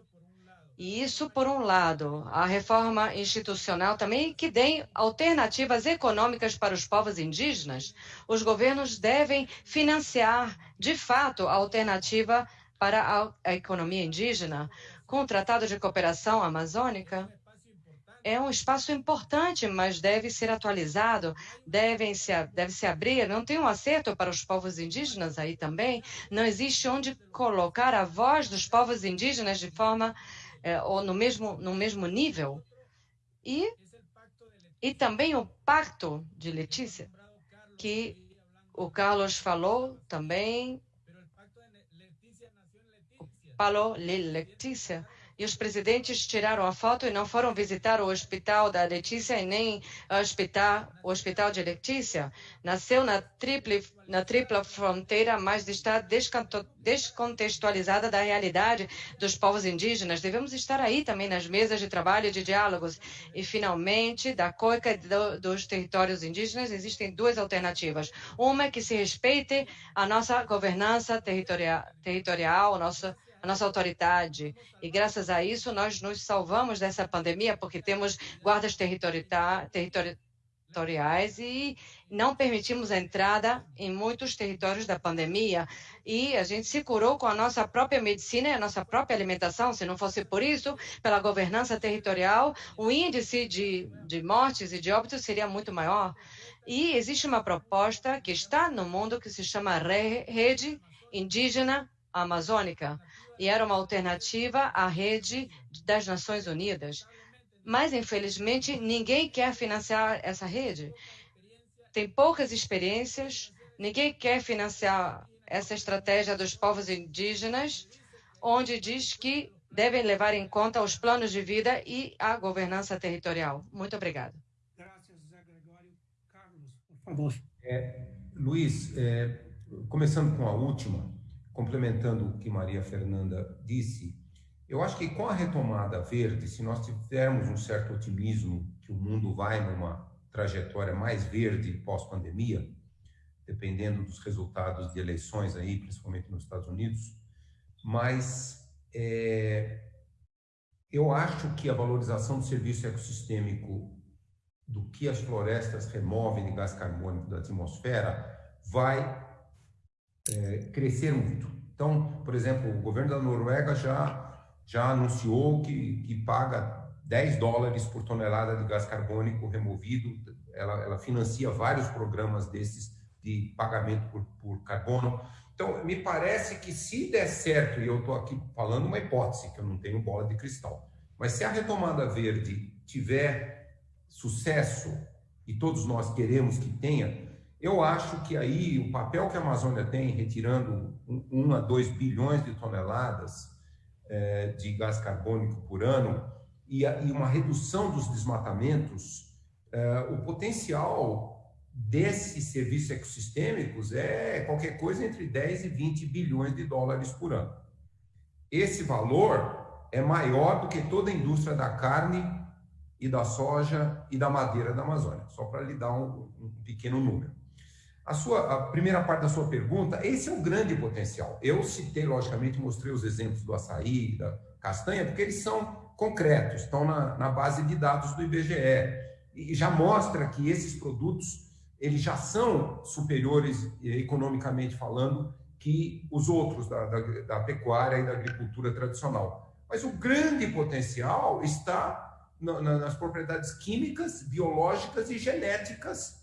E isso, por um lado, a reforma institucional também que dê alternativas econômicas para os povos indígenas. Os governos devem financiar, de fato, a alternativa para a, economia indígena. Com o Tratado de Cooperação Amazônica, é um espaço importante, mas deve ser atualizado, deve se, deve se abrir. Não tem um acerto para os povos indígenas aí também. Não existe onde colocar a voz dos povos indígenas de forma é, ou no mesmo, no mesmo nível. E, e também o pacto de Letícia, que o Carlos falou também. Falou Letícia e os presidentes tiraram a foto e não foram visitar o hospital da Letícia e nem o hospital, o hospital de Letícia. Nasceu na, triple, na tripla fronteira, mas está descontextualizada da realidade dos povos indígenas. Devemos estar aí também nas mesas de trabalho e de diálogos. E, finalmente, da COICA do, dos territórios indígenas, existem duas alternativas. Uma é que se respeite a nossa governança territorial, territorial nossa a nossa autoridade. E graças a isso nós nos salvamos dessa pandemia, porque temos guardas territoriais e não permitimos a entrada em muitos territórios da pandemia. E a gente se curou com a nossa própria medicina e a nossa própria alimentação. Se não fosse por isso, pela governança territorial, o índice de, de mortes e de óbitos seria muito maior. E existe uma proposta que está no mundo que se chama Rede Indígena Amazônica e era uma alternativa à rede das Nações Unidas. Mas, infelizmente, ninguém quer financiar essa rede. Tem poucas experiências, ninguém quer financiar essa estratégia dos povos indígenas, onde diz que devem levar em conta os planos de vida e a governança territorial. Muito obrigada. Por favor. É, Luiz, é, começando com a última, complementando o que Maria Fernanda disse, eu acho que com a retomada verde, se nós tivermos um certo otimismo que o mundo vai numa trajetória mais verde pós-pandemia, dependendo dos resultados de eleições aí, principalmente nos Estados Unidos, mas é, eu acho que a valorização do serviço ecossistêmico do que as florestas removem de gás carbônico da atmosfera vai é, crescer muito. Então, por exemplo, o governo da Noruega já já anunciou que, que paga 10 dólares por tonelada de gás carbônico removido. Ela, ela financia vários programas desses de pagamento por, por carbono. Então, me parece que se der certo, e eu estou aqui falando uma hipótese, que eu não tenho bola de cristal, mas se a retomada verde tiver sucesso, e todos nós queremos que tenha, eu acho que aí o papel que a Amazônia tem, retirando 1 um, a 2 bilhões de toneladas é, de gás carbônico por ano, e, uma redução dos desmatamentos, é, o potencial desses serviços ecossistêmicos é qualquer coisa entre 10 e 20 bilhões de dólares por ano. Esse valor é maior do que toda a indústria da carne e da soja e da madeira da Amazônia, só para lhe dar um, pequeno número. A, sua, a primeira parte da sua pergunta, esse é um grande potencial. Eu citei, logicamente, mostrei os exemplos do açaí, da castanha, porque eles são concretos, estão na, na base de dados do IBGE, e já mostra que esses produtos eles já são superiores, economicamente falando, que os outros da, da, da pecuária e da agricultura tradicional. Mas o grande potencial está na, na, nas propriedades químicas, biológicas e genéticas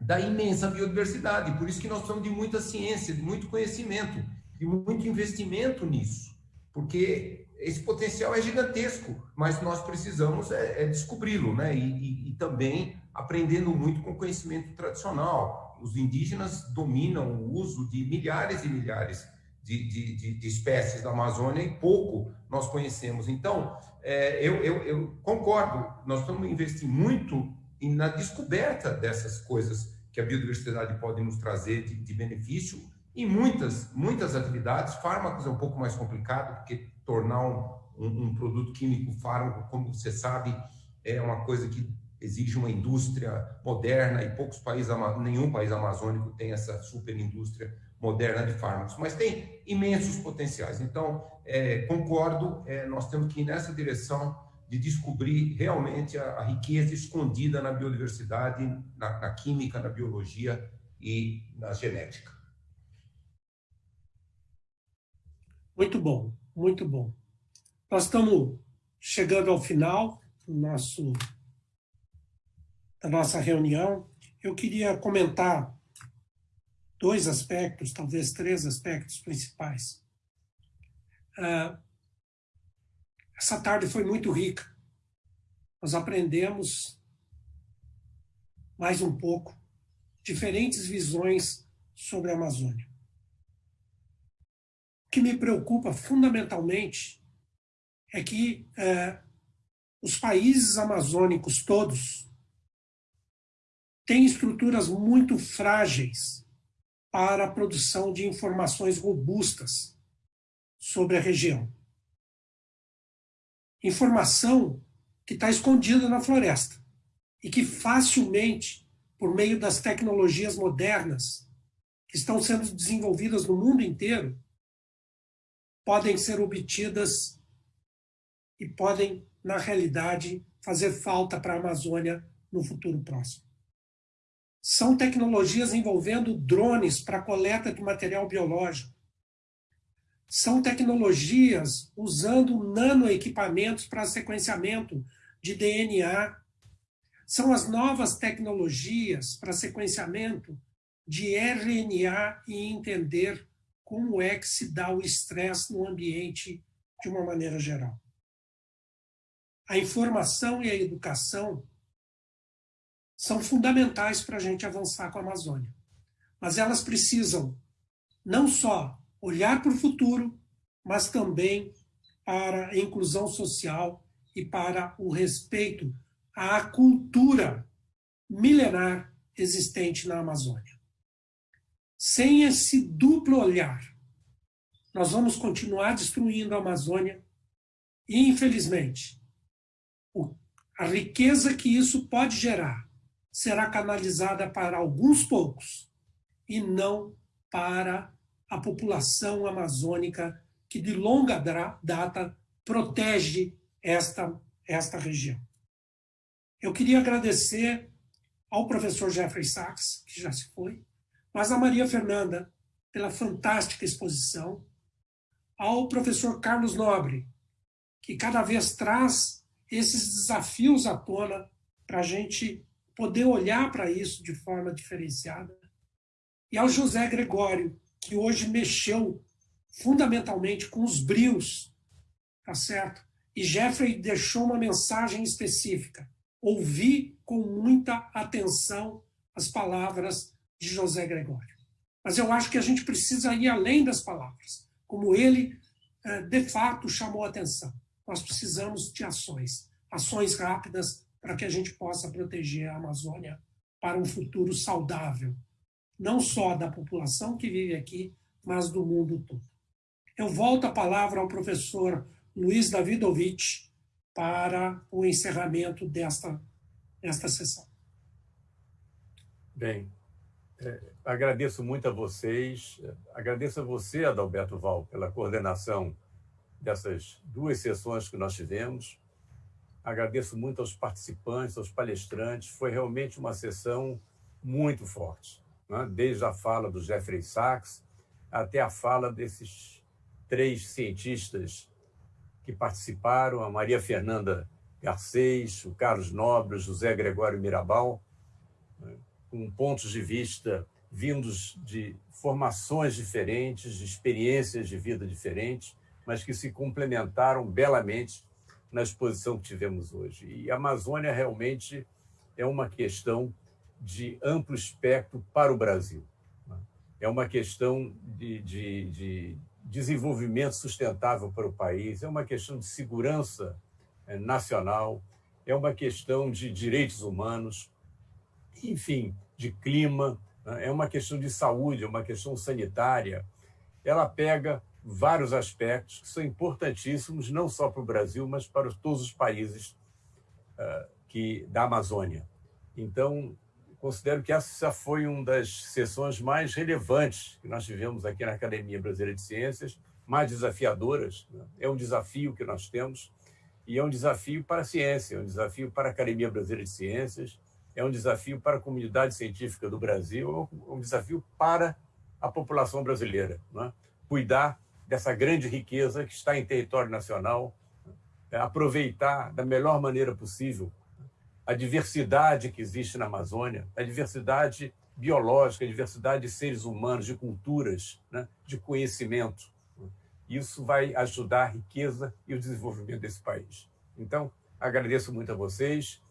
da imensa biodiversidade. Por isso que nós precisamos de muita ciência, de muito conhecimento, de muito investimento nisso, porque esse potencial é gigantesco, mas nós precisamos é, é descobri-lo, né? E, e, e também aprendendo muito com conhecimento tradicional. Os indígenas dominam o uso de milhares e milhares de, de, de, de espécies da Amazônia e pouco nós conhecemos. Então, é, eu, eu, eu, concordo, nós estamos investir muito na descoberta dessas coisas que a biodiversidade pode nos trazer de, de benefício em muitas, muitas atividades. Fármacos é um pouco mais complicado, porque tornar um, um, um produto químico fármaco, como você sabe, é uma coisa que exige uma indústria moderna e poucos países, nenhum país amazônico tem essa super indústria moderna de fármacos, mas tem imensos potenciais. Então, é, concordo, é, nós temos que ir nessa direção de descobrir realmente a, a riqueza escondida na biodiversidade, na, na, química, na biologia e na genética. Muito bom, muito bom. Nós estamos chegando ao final do nosso da nossa reunião, eu queria comentar dois aspectos, talvez três aspectos principais. Uh, essa tarde foi muito rica. Nós aprendemos mais um pouco diferentes visões sobre a Amazônia. O que me preocupa fundamentalmente é que uh, os países amazônicos todos tem estruturas muito frágeis para a produção de informações robustas sobre a região. Informação que está escondida na floresta e que facilmente, por meio das tecnologias modernas que estão sendo desenvolvidas no mundo inteiro, podem ser obtidas e podem, na realidade, fazer falta para a Amazônia no futuro próximo são tecnologias envolvendo drones para coleta de material biológico. São tecnologias usando nanoequipamentos para sequenciamento de DNA. São as novas tecnologias para sequenciamento de RNA e entender como é que se dá o estresse no ambiente de uma maneira geral. A informação e a educação são fundamentais para a gente avançar com a Amazônia. Mas elas precisam não só olhar para o futuro, mas também para a inclusão social e para o respeito à cultura milenar existente na Amazônia. Sem esse duplo olhar, nós vamos continuar destruindo a Amazônia e, infelizmente, a riqueza que isso pode gerar será canalizada para alguns poucos e não para a população amazônica que de longa data protege esta, esta região. Eu queria agradecer ao professor Jeffrey Sachs, que já se foi, mas a Maria Fernanda pela fantástica exposição, ao professor Carlos Nobre, que cada vez traz esses desafios à tona para a gente poder olhar para isso de forma diferenciada, e ao José Gregório, que hoje mexeu fundamentalmente com os brios, tá certo? E Jeffrey deixou uma mensagem específica. Ouvi com muita atenção as palavras de José Gregório. Mas eu acho que a gente precisa ir além das palavras, como ele, eh, de fato, chamou atenção. Nós precisamos de ações, ações rápidas para que a gente possa proteger a Amazônia para um futuro saudável, não só da população que vive aqui, mas do mundo todo. Eu volto a palavra ao professor Luiz Davidovich para o encerramento desta, desta sessão. Bem, é, agradeço muito a vocês, agradeço a você, Adalberto Val, pela coordenação dessas duas sessões que nós tivemos. Agradeço muito aos participantes, aos palestrantes. Foi realmente uma sessão muito forte né? desde a fala do Jeffrey Sachs até a fala desses três cientistas que participaram, a Maria Fernanda Garcês, o Carlos Nobre, o José Gregório Mirabal, né? com pontos de vista vindos de formações diferentes, de experiências de vida diferentes, mas que se complementaram belamente na exposição que tivemos hoje. E a Amazônia realmente é uma questão de amplo espectro para o Brasil. É uma questão de, de, de desenvolvimento sustentável para o país, é uma questão de segurança é, nacional, é uma questão de direitos humanos, enfim, de clima, né? é uma questão de saúde, é uma questão sanitária. Ela pega vários aspectos que são importantíssimos, não só para o Brasil, mas para todos os países uh, que, da Amazônia. Então, considero que essa foi uma das sessões mais relevantes que nós tivemos aqui na Academia Brasileira de Ciências, mais desafiadoras. Né? É um desafio que nós temos e é um desafio para a ciência, é um desafio para a Academia Brasileira de Ciências, é um desafio para a comunidade científica do Brasil, é um desafio para a população brasileira. Né? Cuidar dessa grande riqueza que está em território nacional, né? aproveitar da melhor maneira possível a diversidade que existe na Amazônia, a diversidade biológica, a diversidade de seres humanos, de culturas, né, de conhecimento. Isso vai ajudar a riqueza e o desenvolvimento desse país. Então, agradeço muito a vocês.